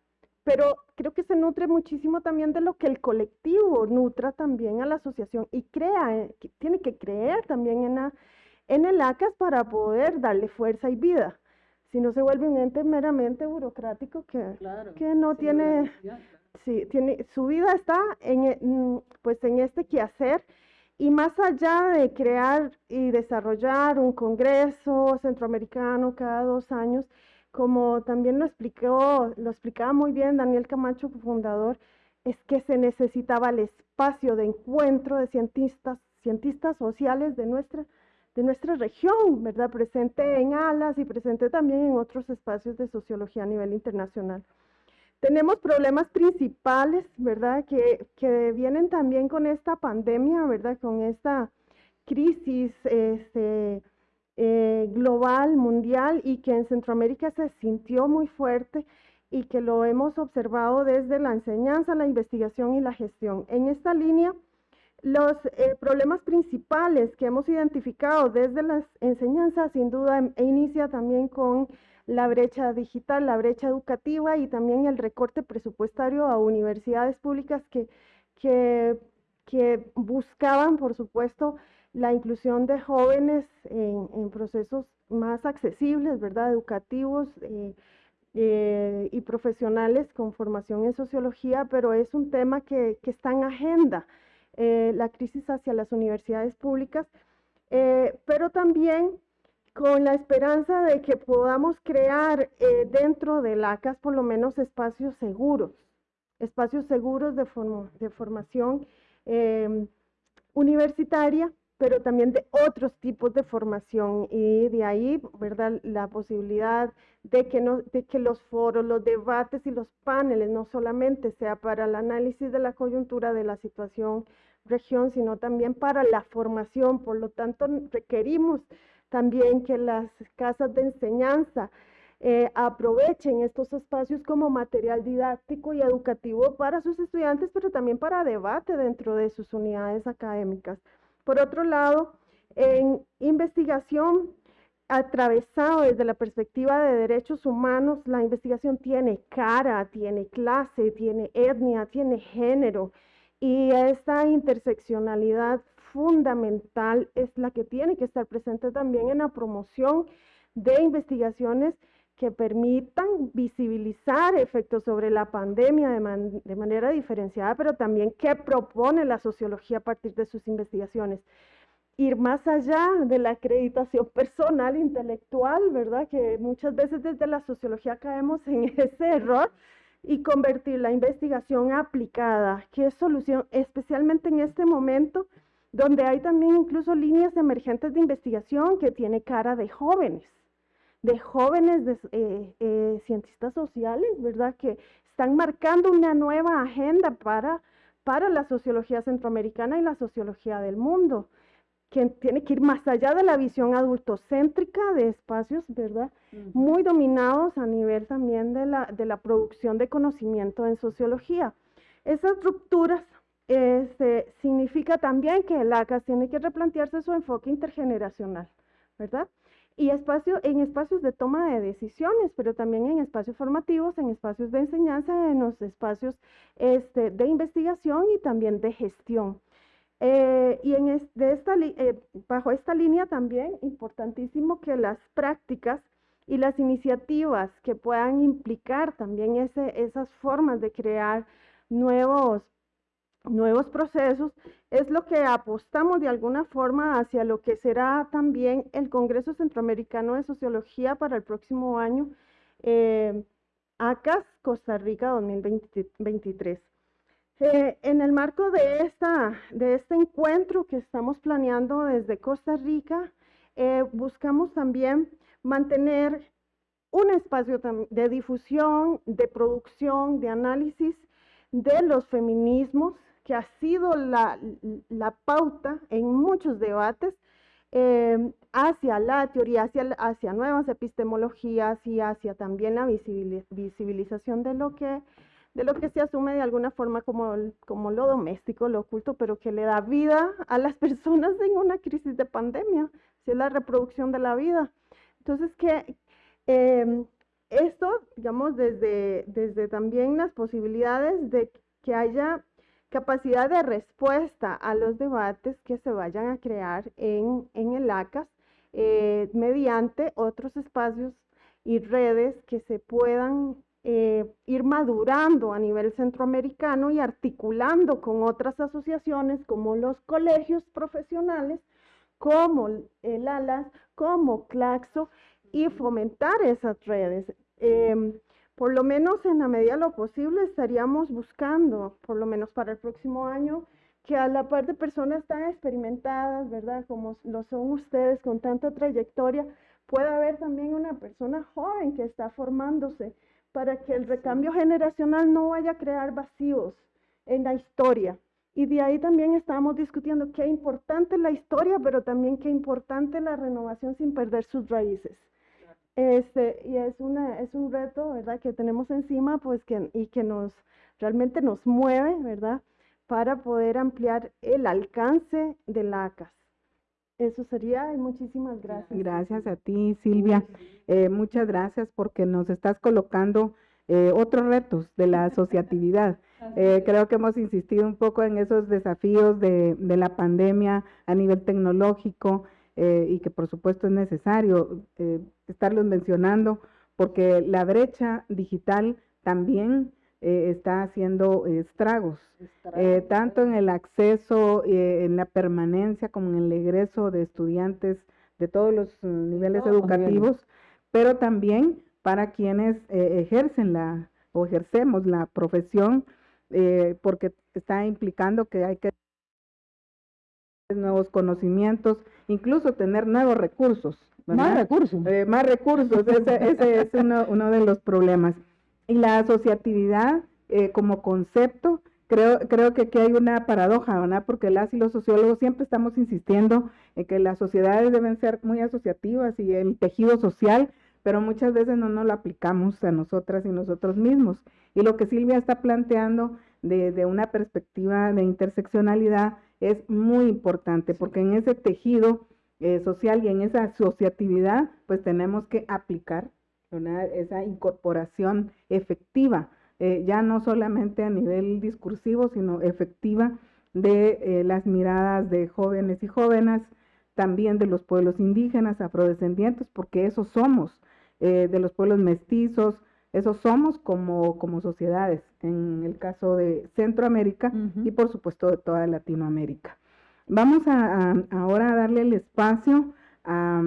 pero creo que se nutre muchísimo también de lo que el colectivo nutra también a la asociación y crea, eh, tiene que creer también en, en el ACAS para poder darle fuerza y vida. Si no se vuelve un ente meramente burocrático que, que no tiene, sí, tiene, su vida está en, mm, pues en este quehacer y más allá de crear y desarrollar un congreso centroamericano cada dos años, como también lo explicó, lo explicaba muy bien Daniel Camacho, fundador, es que se necesitaba el espacio de encuentro de cientistas, sociales de nuestra, de nuestra región, ¿verdad? Presente en ALAS y presente también en otros espacios de sociología a nivel internacional. Tenemos problemas principales, ¿verdad? Que, que, vienen también con esta pandemia, ¿verdad? Con esta crisis este, eh, global, mundial, y que en Centroamérica se sintió muy fuerte y que lo hemos observado desde la enseñanza, la investigación y la gestión. En esta línea, los eh, problemas principales que hemos identificado desde las enseñanzas, sin duda, e inicia también con la brecha digital, la brecha educativa y también el recorte presupuestario a universidades públicas que, que, buscaban, por supuesto, la inclusión de jóvenes en, procesos más accesibles, ¿verdad? Educativos eh, eh, y profesionales con formación en sociología, pero es un tema que, está en agenda, eh, la crisis hacia las universidades públicas, pero también con la esperanza de que podamos crear eh, dentro de la ACAS por lo menos espacios seguros, espacios seguros de, de formación em, universitaria, pero también de otros tipos de formación y de ahí, ¿verdad?, la posibilidad de que, no, de que los foros, los debates y los paneles no solamente sea para el análisis de la coyuntura de la situación región, sino también para la formación. Por lo tanto, requerimos también que las casas de enseñanza eh, aprovechen estos espacios como material didáctico y educativo para sus estudiantes, pero también para debate dentro de sus unidades académicas. Por otro lado, en investigación atravesado desde la perspectiva de derechos humanos, la investigación tiene cara, tiene clase, tiene etnia, tiene género, y esta interseccionalidad fundamental es la que tiene que estar presente también en la promoción de investigaciones que permitan visibilizar efectos sobre la pandemia de, manera diferenciada, pero también qué propone la sociología a partir de sus investigaciones. Ir más allá de la acreditación [LAUGHS] personal, intelectual, ¿verdad? Que muchas veces desde la sociología caemos en [LAUGHS] ese error y convertir la investigación aplicada, que es solución, especialmente en este momento donde hay también incluso líneas emergentes de investigación que tiene cara de jóvenes, de jóvenes eh, eh, cientistas sociales, ¿verdad? Que están marcando una nueva agenda para, para la sociología centroamericana y la sociología del mundo, que tiene que ir más allá de la visión adultocéntrica de espacios, ¿verdad? Muy dominados a nivel también de la, de la producción de conocimiento en sociología. Esas rupturas este, significa también que el ACAS tiene que replantearse su enfoque intergeneracional, ¿verdad? Y espacio, en espacios de toma de decisiones, pero también en espacios formativos, en espacios de enseñanza, en los espacios este, de investigación y también de gestión. Eh, y en de esta, eh, bajo esta línea también, importantísimo que las prácticas y las iniciativas que puedan implicar también ese, esas formas de crear nuevos nuevos procesos, es lo que apostamos de alguna forma hacia lo que será también el Congreso Centroamericano de Sociología para el próximo año, eh, ACAS Costa Rica 2023. Eh, en el marco de, esta, de este encuentro que estamos planeando desde Costa Rica, eh, buscamos también mantener un espacio de difusión, de producción, de análisis de los feminismos que ha sido la, pauta en muchos debates eh, hacia la teoría, hacia, hacia nuevas epistemologías y hacia también la visibilización de lo que de lo que se asume de alguna forma como, como lo doméstico, lo oculto, pero que le da vida a las [LAUGHS] personas en una crisis de pandemia, si es la reproducción de la vida. Entonces, que eh, esto, digamos, desde, desde también las posibilidades de que haya capacidad de respuesta a los debates que se vayan a crear en, el ACAS eh, mediante otros espacios y redes que se puedan eh, ir madurando a nivel centroamericano y articulando con otras asociaciones como los colegios profesionales, como el ALAS, como CLACSO, y fomentar esas redes. Em, por lo menos en la medida de lo posible estaríamos buscando, por lo menos para el próximo año, que a la par de personas tan experimentadas, ¿verdad? Como lo son ustedes con tanta trayectoria, pueda haber también una persona joven que está formándose para que el recambio generacional no vaya a crear vacíos en la historia. Y de ahí también estamos discutiendo qué importante la historia, pero también qué importante la renovación sin perder sus raíces. Este, y es, una, es un reto, ¿verdad?, que tenemos encima, pues, que, y que nos, realmente nos mueve, ¿verdad?, para poder ampliar el alcance de la ACAS. Eso sería, y muchísimas gracias. Gracias a ti, Silvia. Eh, muchas gracias porque nos estás colocando eh, otros retos de la asociatividad. [LAUGHS] Eh, creo que hemos insistido un poco en esos desafíos de, de la pandemia a nivel tecnológico, eh, y que por supuesto es necesario eh, estarlos mencionando porque la brecha digital también eh, está haciendo estragos, tanto en el acceso, en la permanencia como en el egreso de estudiantes de todos los niveles educativos, pero también para quienes ejercen la o ejercemos la profesión, porque está implicando que hay que nuevos conocimientos, incluso tener nuevos recursos. Más recursos. Eh, más recursos, ese, es uno, uno, de los problemas. Y la asociatividad eh, como concepto, creo, creo que aquí hay una paradoja, ¿verdad? Porque las y los sociólogos siempre estamos insistiendo en que las sociedades deben ser muy asociativas y el tejido social, pero muchas veces no nos lo aplicamos a nosotras y nosotros mismos. Y lo que Silvia está planteando desde una perspectiva de interseccionalidad es muy importante porque en ese tejido eh, social y en esa asociatividad pues tenemos que aplicar esa incorporación efectiva, eh, ya no solamente a nivel discursivo, sino efectiva de eh, las miradas de jóvenes y jóvenes, también de los pueblos indígenas, afrodescendientes, porque esos somos, de los pueblos mestizos, esos somos como, como sociedades, en el caso de Centroamérica y por supuesto de toda Latinoamérica. Vamos a, ahora a darle el espacio a,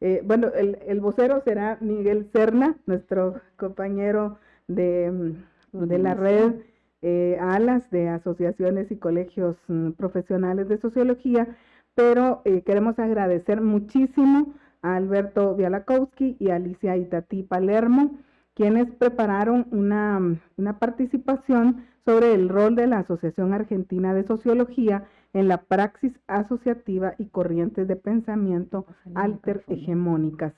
eh, bueno, el, vocero será Miguel Cerna, nuestro compañero de, de la red eh, ALAS de asociaciones y colegios mm, profesionales de sociología, pero eh, queremos agradecer muchísimo a Alberto Bialakowski y Alicia Itatí Palermo, quienes prepararon una, una participación sobre el rol de la Asociación Argentina de Sociología en la praxis asociativa y corrientes de pensamiento alter hegemónicas.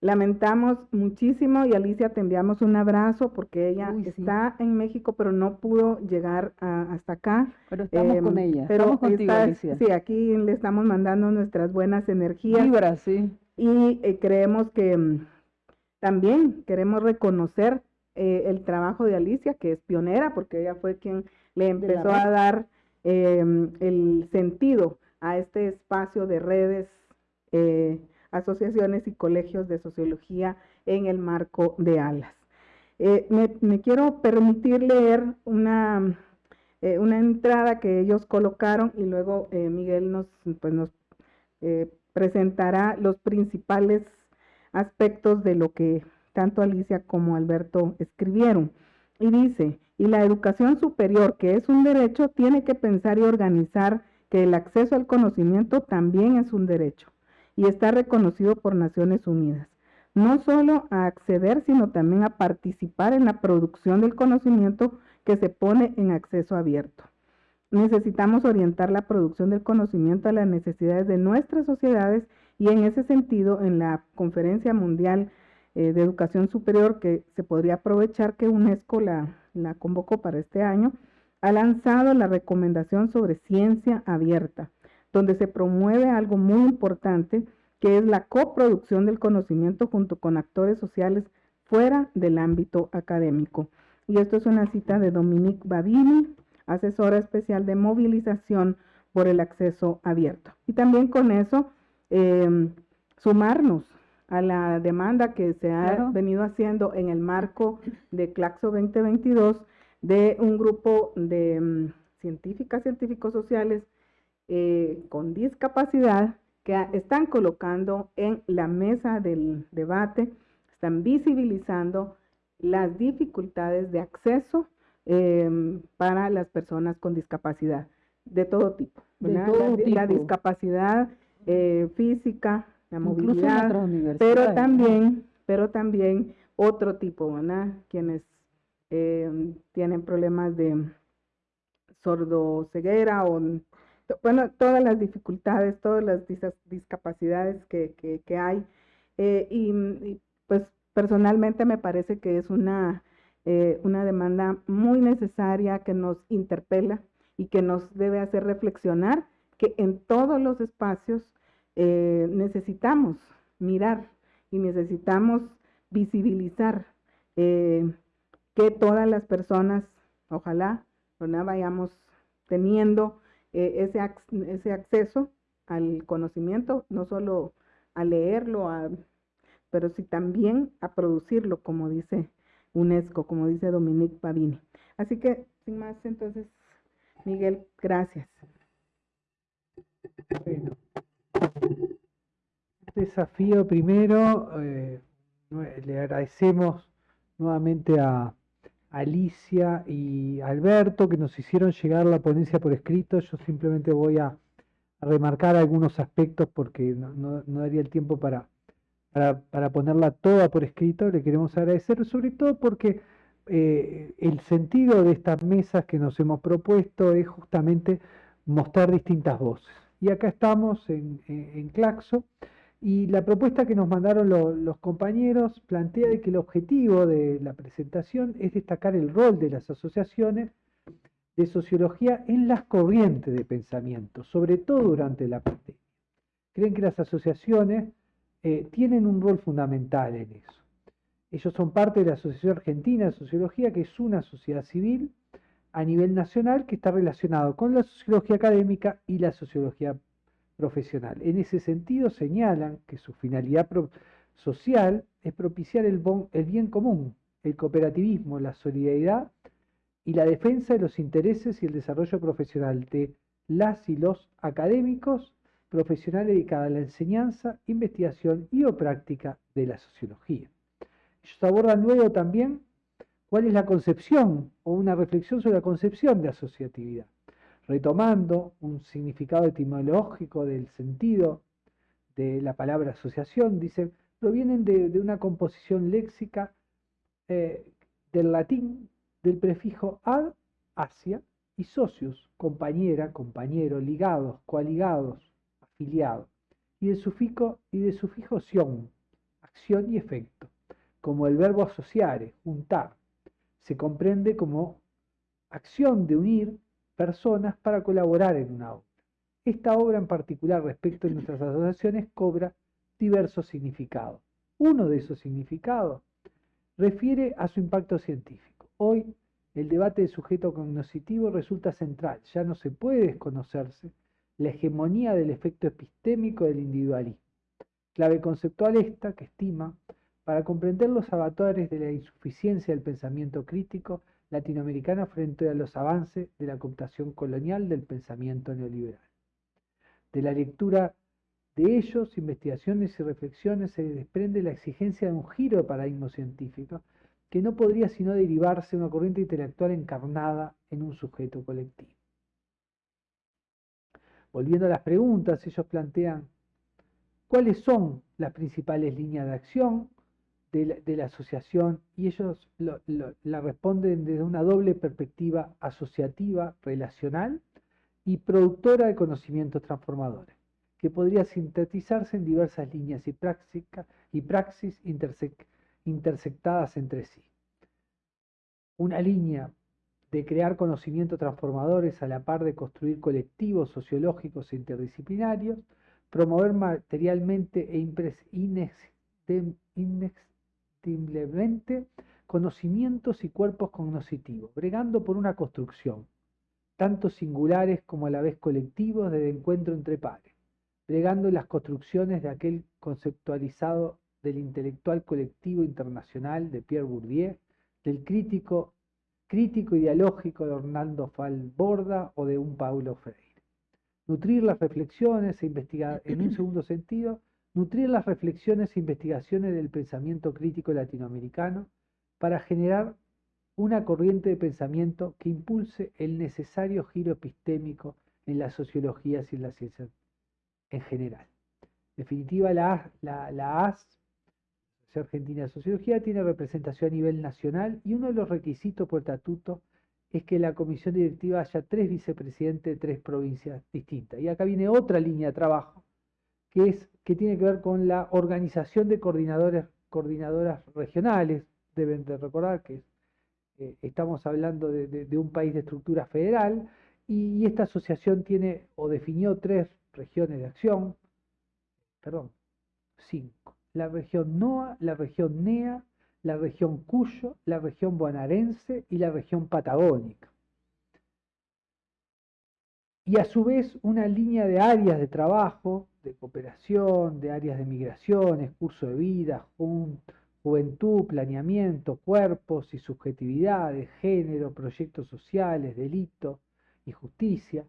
Lamentamos muchísimo y Alicia te enviamos un abrazo porque ella está en México pero no pudo llegar hasta acá. Pero estamos con em, ella, pero estamos contigo Alicia. Sí, aquí le estamos mandando nuestras buenas energías. Vibra, sí. Y eh, creemos que mm, también queremos reconocer eh, el trabajo de Alicia, que es pionera porque ella fue quien le empezó a dar em, el sentido a este espacio de redes. Eh, asociaciones y colegios de sociología en el marco de ALAS. Eh, me, quiero permitir leer una, eh, una entrada que ellos colocaron y luego eh, Miguel nos, pues nos presentará los principales aspectos de lo que tanto Alicia como Alberto escribieron. Y dice, y la educación superior, que es un derecho, tiene que pensar y organizar que el acceso al conocimiento también es un derecho y está reconocido por Naciones Unidas. No solo a acceder, sino también a participar en la producción del conocimiento que se pone en acceso abierto. Necesitamos orientar la producción del conocimiento a las necesidades de nuestras sociedades y en ese sentido, en la Conferencia Mundial eh, de Educación Superior, que se podría aprovechar que UNESCO la, la convocó para este año, ha lanzado la recomendación sobre ciencia abierta donde se promueve algo muy importante, que es la coproducción del conocimiento junto con actores sociales fuera del ámbito académico. Y esto es una cita de Dominique Babini, asesora especial de movilización por el acceso abierto. Y también con eso, em, sumarnos a la demanda que se ha venido haciendo en el marco de Claxo 2022 de un grupo de em, científicas, científicos sociales eh, con discapacidad que están colocando en la mesa del debate, están visibilizando las dificultades de acceso em, para las personas con discapacidad de todo tipo. la, discapacidad eh, física, la movilidad, pero también, pero también otro tipo, ¿verdad? Quienes em, tienen problemas de sordoceguera o bueno, todas las dificultades, todas las discapacidades que, que, hay. Eh, y, pues personalmente me parece que es una, eh, una demanda muy necesaria que nos interpela y que nos debe hacer reflexionar que en todos los espacios eh, necesitamos mirar y necesitamos visibilizar que todas las personas, ojalá, ¿no? vayamos teniendo eh, ese, ese acceso al conocimiento, no solo a leerlo, pero sí también a producirlo, como dice UNESCO, como dice Dominique Pavini. Así que, sin más, entonces, Miguel, gracias. Bueno, desafío primero, eh, le agradecemos nuevamente a, Alicia y Alberto que nos hicieron llegar la ponencia por escrito. Yo simplemente voy a, remarcar algunos aspectos porque no, daría el tiempo para, ponerla toda por escrito. Le queremos agradecer, sobre todo porque eh, el sentido de estas mesas que nos hemos propuesto es justamente mostrar distintas voces. Y acá estamos en Claxo. Y la propuesta que nos mandaron los compañeros plantea que el objetivo de la presentación es destacar el rol de las asociaciones de sociología en las corrientes de pensamiento, sobre todo durante la pandemia. Creen que las asociaciones eh, tienen un rol fundamental en eso. Ellos son parte de la Asociación Argentina de Sociología, que es una sociedad civil a nivel nacional que está relacionado con la sociología académica y la sociología profesional. En ese sentido señalan que su finalidad social es propiciar el, bien común, el cooperativismo, la solidaridad y la defensa de los intereses y el desarrollo profesional de las y los académicos profesionales dedicados a la enseñanza, investigación y o práctica de la sociología. Ellos abordan luego también cuál es la concepción o una reflexión sobre la concepción de asociatividad retomando un significado etimológico del sentido de la palabra asociación, dice, provienen de, una composición léxica eh, del latín del prefijo ad, hacia, y socius, compañera, compañero, ligados, coaligados, afiliados, y del sufijo, y de sufijo sion, acción y efecto, como el verbo asociare, juntar, se comprende como acción de unir personas para colaborar en una obra. Esta obra en particular respecto de nuestras asociaciones cobra diversos significados. Uno de esos significados refiere a su impacto científico. Hoy el debate de sujeto cognoscitivo resulta central. Ya no se puede desconocerse la hegemonía del efecto epistémico del individualismo. Clave conceptual esta que estima para comprender los avatares de la insuficiencia del pensamiento crítico latinoamericano frente a los avances de la cooptación colonial del pensamiento neoliberal. De la lectura de ellos, investigaciones y reflexiones, se desprende la exigencia de un giro de paradigma científico que no podría sino derivarse de una corriente intelectual encarnada en un sujeto colectivo. Volviendo a las preguntas, ellos plantean cuáles son las principales líneas de acción de la, asociación y ellos la responden desde una doble perspectiva asociativa, relacional y productora de conocimientos transformadores, que podría sintetizarse en diversas líneas y, y praxis intersectadas entre sí. Una línea de crear conocimientos transformadores a la par de construir colectivos sociológicos e interdisciplinarios, promover materialmente e conocimientos y cuerpos cognitivos, bregando por una construcción, tanto singulares como a la vez colectivos, de encuentro entre pares, bregando las construcciones de aquel conceptualizado del intelectual colectivo internacional de Pierre Bourdieu, del crítico, crítico ideológico de Orlando Falborda o de un Paulo Freire. Nutrir las reflexiones e investigar, en un segundo sentido, nutrir las reflexiones e investigaciones del pensamiento crítico latinoamericano para generar una corriente de pensamiento que impulse el necesario giro epistémico en las sociologías y en las ciencias en general. En definitiva, la, la, la AS Argentina de Sociología tiene representación a nivel nacional y uno de los requisitos por estatuto es que la comisión directiva haya tres vicepresidentes de tres provincias distintas. Y acá viene otra línea de trabajo que, es, que tiene que ver con la organización de coordinadores, coordinadoras regionales. Deben de recordar que eh, estamos hablando de, un país de estructura federal y, y esta asociación tiene o definió tres regiones de acción, perdón, cinco la región NOA, la región NEA, la región Cuyo, la región bonaerense y la región patagónica. Y a su vez una línea de áreas de trabajo, de cooperación, de áreas de migraciones, curso de vida, juventud, planeamiento, cuerpos y subjetividades, género, proyectos sociales, delito y justicia,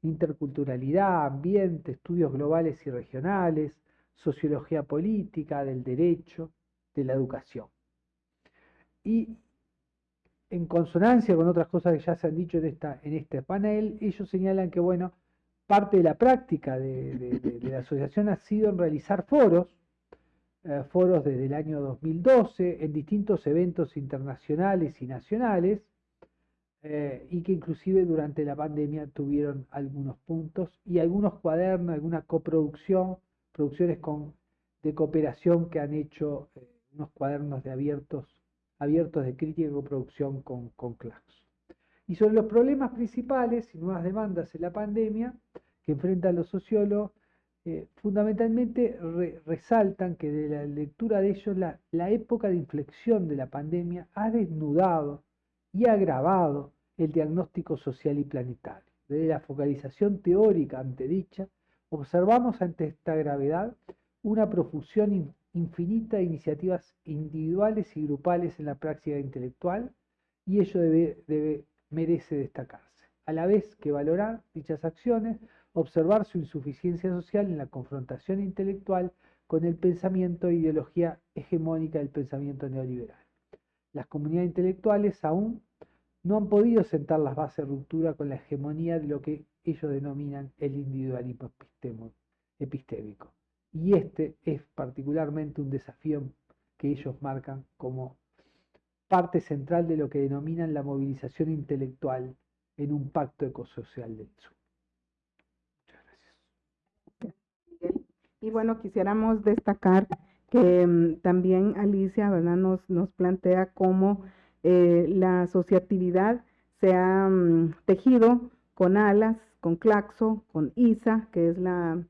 interculturalidad, ambiente, estudios globales y regionales, sociología política, del derecho, de la educación. Y en consonancia con otras cosas que ya se han dicho en, este panel, ellos señalan que, bueno, parte de la práctica de, la asociación ha sido en realizar foros, eh, foros desde el año 2012, en distintos eventos internacionales y nacionales, eh, y que inclusive durante la pandemia tuvieron algunos puntos y algunos cuadernos, alguna coproducción producciones de cooperación que han hecho eh, unos cuadernos de abiertos, abiertos de crítica y coproducción con, con Y sobre los problemas principales y nuevas demandas en la pandemia que enfrentan los sociólogos, eh, fundamentalmente resaltan que de la lectura de ellos la, época de inflexión de la pandemia ha desnudado y agravado el diagnóstico social y planetario. Desde la focalización teórica ante dicha, Observamos ante esta gravedad una profusión infinita de iniciativas individuales y grupales en la práctica intelectual y ello merece destacarse. A la vez que valorar dichas acciones, observar su insuficiencia social en la confrontación intelectual con el pensamiento e ideología hegemónica del pensamiento neoliberal. Las comunidades intelectuales aún no han podido sentar las bases de ruptura con la hegemonía de lo que ellos denominan el individualismo epistémico. Y este es particularmente un desafío que ellos marcan como parte central de lo que denominan la movilización intelectual en un pacto ecosocial del sur. Y bueno, quisiéramos destacar que mm, también Alicia ¿verdad? Nos, nos plantea cómo eh, la asociatividad se ha mm, tejido con ALAS, con CLACSO, con ISA, que es la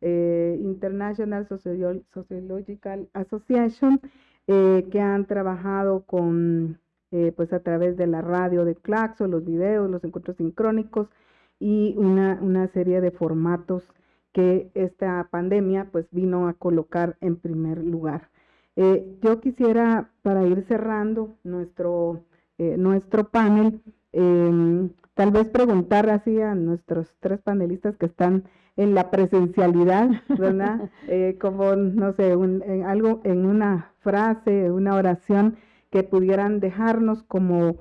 eh, International Sociological Association, eh, que han trabajado con, pues a través de la radio de CLACSO, los videos, los encuentros sincrónicos y una, una serie de formatos que esta pandemia pues vino a colocar en primer lugar. Eh, yo quisiera, para ir cerrando nuestro, eh, nuestro panel, em, tal vez preguntar así a nuestros tres panelistas que están en la presencialidad, ¿verdad? [LAUGHS] Eh, como, no sé, en algo, en una frase, una oración que pudieran dejarnos como,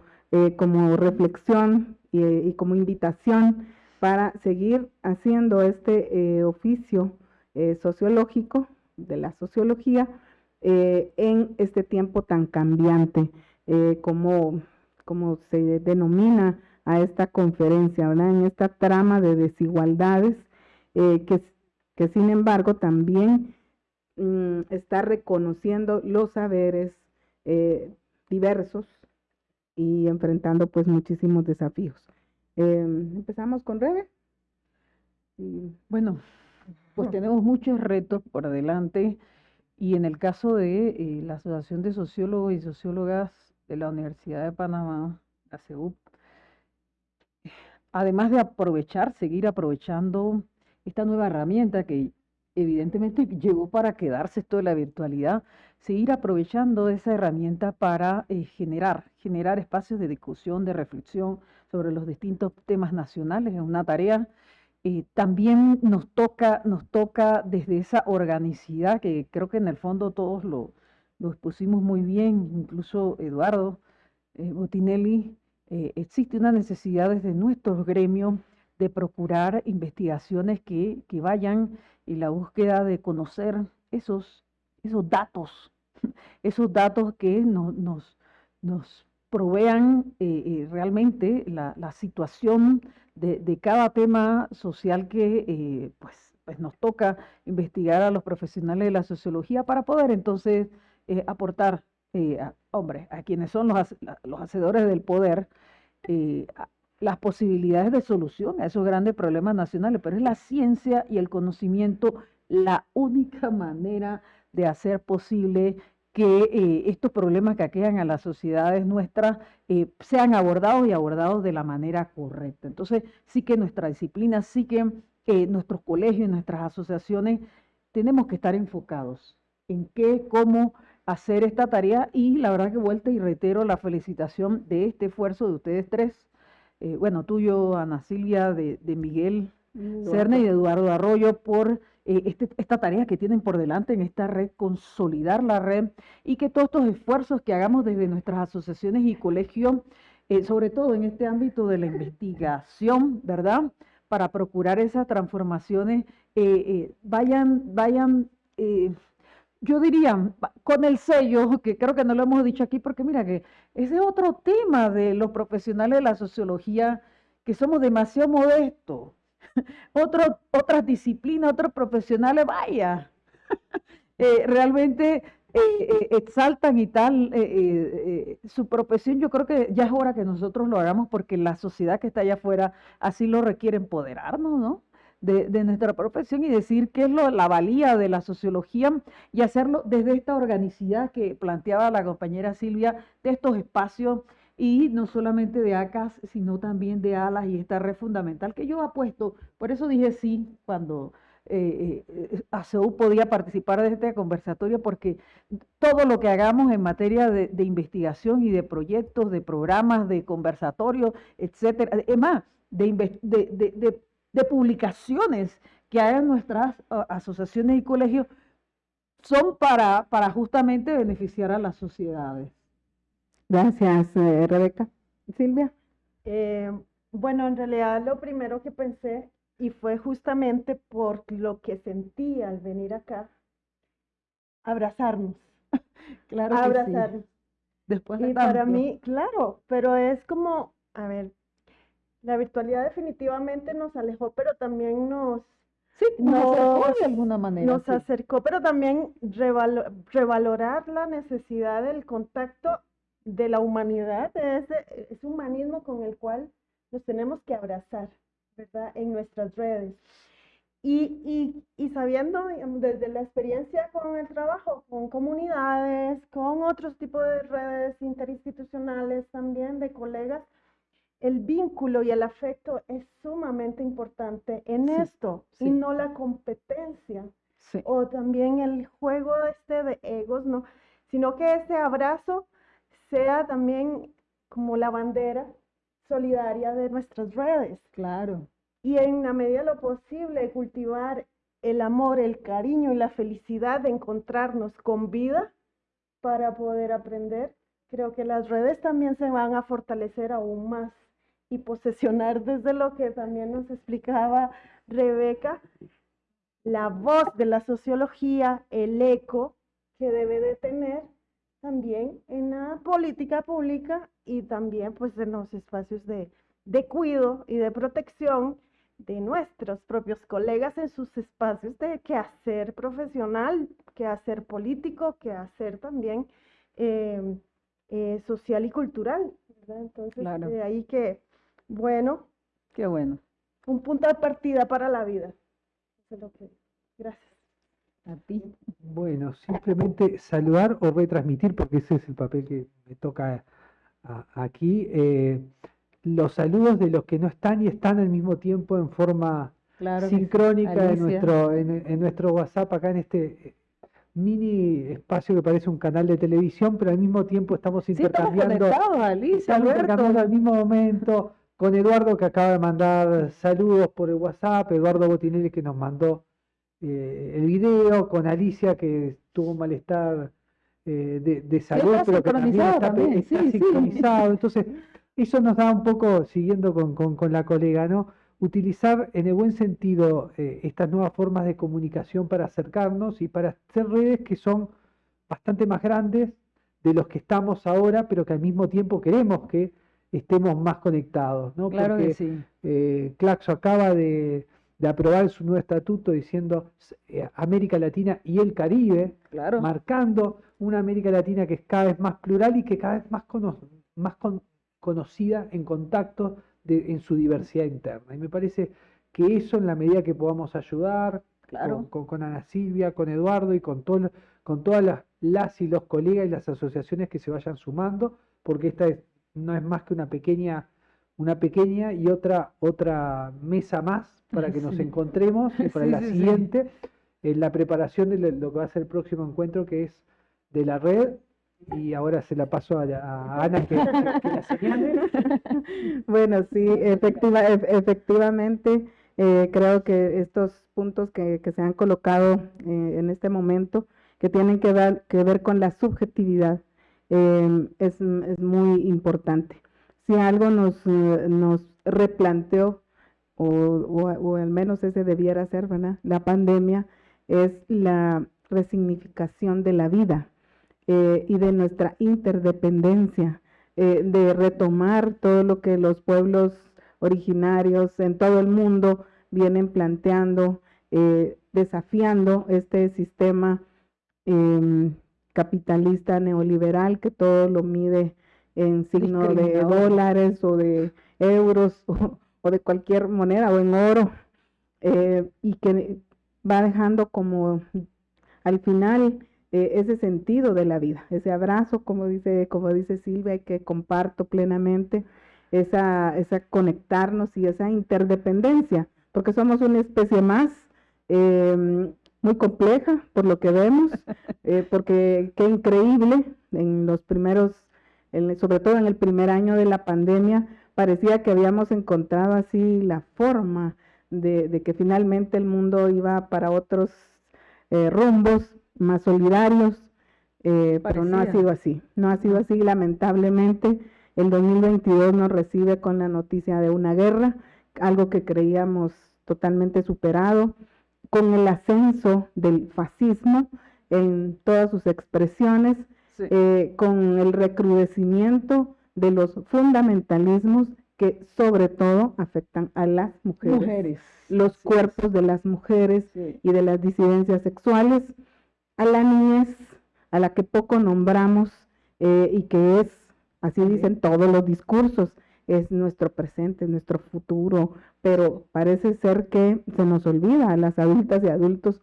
como reflexión y, y como invitación para seguir haciendo este eh, oficio eh, sociológico de la sociología eh, en este tiempo tan cambiante, como, como se denomina a esta conferencia, en esta trama de desigualdades que, que, sin embargo también mm, está reconociendo los saberes diversos y enfrentando pues muchísimos desafíos. Em, empezamos con Rebe. bueno, pues tenemos muchos retos por delante y en el caso de eh, la Asociación de Sociólogos y Sociólogas de la Universidad de Panamá, la CEUP, además de aprovechar, seguir aprovechando esta nueva herramienta que evidentemente [LAUGHS] llegó para quedarse esto de la virtualidad, seguir aprovechando esa herramienta para eh, generar, generar espacios de discusión, de reflexión, sobre los distintos temas nacionales, es una tarea. Eh, también nos toca, nos toca desde esa organicidad que creo que en el fondo todos lo, lo expusimos muy bien, incluso Eduardo eh, Botinelli, eh, existe una necesidad desde nuestros gremios de procurar investigaciones que, que, vayan en la búsqueda de conocer esos, esos datos, [LAUGHS] esos datos que nos, nos, provean eh, eh, realmente la, situación de, cada tema social que eh, pues, pues, nos toca investigar a los profesionales de la sociología para poder entonces aportar, a, hombre, a quienes son los, los hacedores del poder, las posibilidades de solución a esos grandes problemas nacionales, pero es la ciencia y el conocimiento la única [LAUGHS] manera de hacer posible que eh, estos problemas que aquejan a las sociedades nuestras eh, sean abordados y abordados de la manera correcta. Entonces, sí que nuestra disciplina, sí que eh, nuestros colegios, nuestras asociaciones, tenemos que estar enfocados en qué, cómo hacer esta tarea y la verdad que vuelta y reitero la felicitación de este esfuerzo de ustedes tres, bueno, tuyo, Ana Silvia, de, de Miguel Cerne y de Eduardo Arroyo por eh, este, esta tarea que tienen por delante en esta red, consolidar la red y que todos estos esfuerzos que hagamos desde nuestras asociaciones y colegios, eh, sobre todo en este ámbito de la investigación, ¿verdad? Para procurar esas transformaciones, eh, vayan, vayan, yo diría, con el sello, [LAUGHS] que creo que no lo hemos dicho aquí, porque mira que ese es otro tema de los profesionales de la sociología, que somos demasiado modestos [LAUGHS] otro, otras disciplinas, otros profesionales, vaya, [LAUGHS] eh, realmente eh, eh, exaltan y tal su profesión. Yo creo que ya es hora que nosotros lo hagamos porque la sociedad que está allá afuera así lo requiere empoderarnos, ¿no? De, nuestra profesión y decir qué es lo, la valía de la sociología y hacerlo desde esta organicidad que planteaba la compañera Silvia, de estos espacios y no solamente de ACAS, sino también de ALAS y esta red fundamental que yo apuesto, por eso dije sí cuando eh, eh, ACEU podía participar de este conversatorio, porque todo lo que hagamos en materia de, investigación y de proyectos, de programas, de conversatorios, etcétera, es más, de, de, de publicaciones que hagan nuestras asociaciones y colegios, son para, para justamente beneficiar a las sociedades. Gracias, eh, Rebeca. Silvia. Eh, bueno, en realidad lo primero que pensé y fue justamente por lo que sentí al venir acá, abrazarnos. [LAUGHS] Claro que sí. abrazarnos. Después de Y para mí, claro, pero es como, a ver, la virtualidad definitivamente nos alejó, pero también nos, Sí, nos acercó de alguna manera. nos sí. acercó, pero también revalo- revalorar la necesidad del contacto de la humanidad, de ese, ese humanismo con el cual nos tenemos que abrazar, ¿verdad? En nuestras redes. Y, y, y sabiendo desde la experiencia con el trabajo, con comunidades, con otros tipos de redes interinstitucionales también, de colegas, el vínculo y el afecto es sumamente importante en Sí, esto y no la competencia Sí, o también el juego este de egos, no, sino que ese abrazo sea también como la bandera solidaria de nuestras redes claro. y en la medida de lo posible cultivar el amor, el cariño y la felicidad de encontrarnos con vida para poder aprender. Creo que las redes también se van a fortalecer aún más y posesionar desde lo que también nos explicaba Rebeca, la voz de la sociología, el eco que debe de tener también en la política pública y también pues en los espacios de, de cuido y de protección de nuestros propios colegas en sus espacios de quehacer profesional, quehacer político, quehacer también eh, eh, social y cultural. ¿verdad? Entonces, Claro. de ahí que, bueno, Qué bueno. un punto de partida para la vida. Eso es lo que- Gracias. A ti. Bueno, simplemente saludar o retransmitir, porque ese es el papel que me toca a- aquí. eh, los saludos de los que no están y están al mismo tiempo en forma Claro sincrónica en nuestro, en, en nuestro WhatsApp, acá en este eh, mini espacio que parece un canal de televisión, pero al mismo tiempo estamos Sí, estamos intercambiando. conectados, Alicia, Estamos intercambiando al mismo momento con Eduardo que acaba de mandar saludos por el WhatsApp, Eduardo Botinelli que nos mandó eh, el video, con Alicia que tuvo un malestar eh, de, de salud, pero que también está, también, está sí, sí. sincronizado. Entonces, eso nos da un poco, siguiendo con, con- con la colega, ¿no? Utilizar en el buen sentido eh, estas nuevas formas de comunicación para acercarnos y para hacer redes que son bastante más grandes de los que estamos ahora, pero que al mismo tiempo queremos que estemos más conectados, ¿no? Claro Porque que sí. eh, Claxo acaba de, de aprobar su nuevo estatuto diciendo eh, América Latina y el Caribe, Claro. marcando una América Latina que es cada vez más plural y que cada vez más, cono- más con- conocida en contacto de- en su diversidad interna. Y me parece que eso en la medida que podamos ayudar Claro. con, con- con Ana Silvia, con Eduardo y con, todo, con todas las, las y los colegas y las asociaciones que se vayan sumando, porque esta es- no es más que una pequeña, una pequeña y otra, otra mesa más para que [LAUGHS] nos Sí. encontremos y para Sí, la sí, siguiente, en la preparación de lo, que va a ser el próximo encuentro, que es de la red. Y ahora se la paso a, Ana que, la señale. [LAUGHS] Bueno, sí, efectiva, ef- efectivamente, eh, creo que estos puntos que, que se han colocado eh, en este momento, que tienen que ver, que ver con la subjetividad, eh, es, es muy importante. Si algo nos, eh, nos replanteó, o, o, al menos ese debiera ser, ¿verdad? La pandemia es la resignificación de la vida eh, y de nuestra interdependencia eh, de retomar todo lo que los pueblos originarios en todo el mundo vienen planteando, desafiando este sistema em, capitalista neoliberal que todo lo mide en signo de dólares o de euros [LAUGHS] o, o de cualquier moneda o en oro eh, y que va dejando como al final eh, ese sentido de la vida, ese abrazo, como dice, como dice Silvia, y que comparto plenamente, esa, esa conectarnos y esa interdependencia, porque somos una especie más eh, muy compleja por lo que vemos, [LAUGHS] eh, porque qué increíble en los primeros, en- sobre todo en el primer año de la pandemia, parecía que habíamos encontrado así la forma de, de que finalmente el mundo iba para otros eh, rumbos más solidarios, eh, pero no ha sido así, no ha sido así, lamentablemente. El 2022 nos recibe con la noticia de una guerra, algo que creíamos totalmente superado, con el ascenso del fascismo en todas sus expresiones, Sí. eh, con el recrudecimiento de los fundamentalismos que sobre todo afectan a las mujeres, Mujeres. los cuerpos de las mujeres Sí. y de las disidencias sexuales, a la niñez, a la que poco nombramos eh, y que es, así dicen todos los discursos, es nuestro presente, es nuestro futuro, pero parece ser que se nos olvida a las adultas y adultos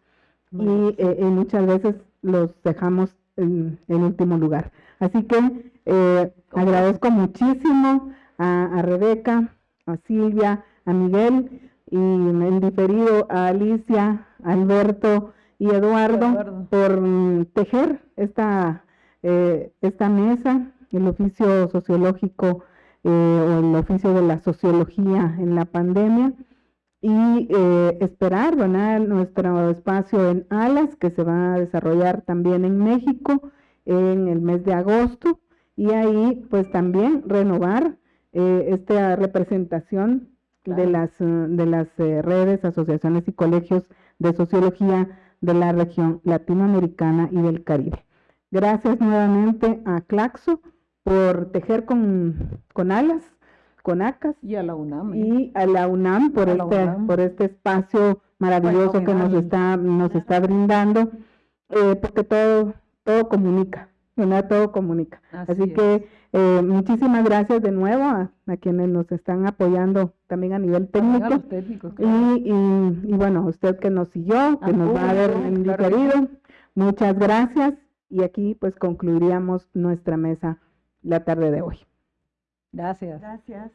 y, eh, y muchas veces los dejamos en, en último lugar. Así que eh, agradezco muchísimo a, a Rebeca, a Silvia, a Miguel y en diferido a Alicia, Alberto y Eduardo, Eduardo. por mm, tejer esta, eh, esta mesa, el oficio sociológico eh, o el oficio de la sociología en la pandemia y eh, esperar ¿verdad? nuestro espacio en Alas que se va a desarrollar también en México en el mes de agosto y ahí pues también renovar eh, esta representación de Claro. las eh, de las eh, redes, asociaciones y colegios de sociología de la región latinoamericana y del Caribe. Gracias nuevamente a Claxo por tejer con, con alas, con acas Y a la UNAM. ¿eh? y a la UNAM por A este UNAM. por este espacio maravilloso que nos Fenomenal. está nos está brindando eh, porque todo todo comunica ¿verdad? todo comunica Así que eh, muchísimas gracias de nuevo a, a quienes nos están apoyando también a nivel a técnico los técnicos. claro. y, y, y bueno, usted que nos siguió, que nos va a ver en claro muchas gracias. Y aquí pues concluiríamos nuestra mesa la tarde de hoy. Gracias. Gracias.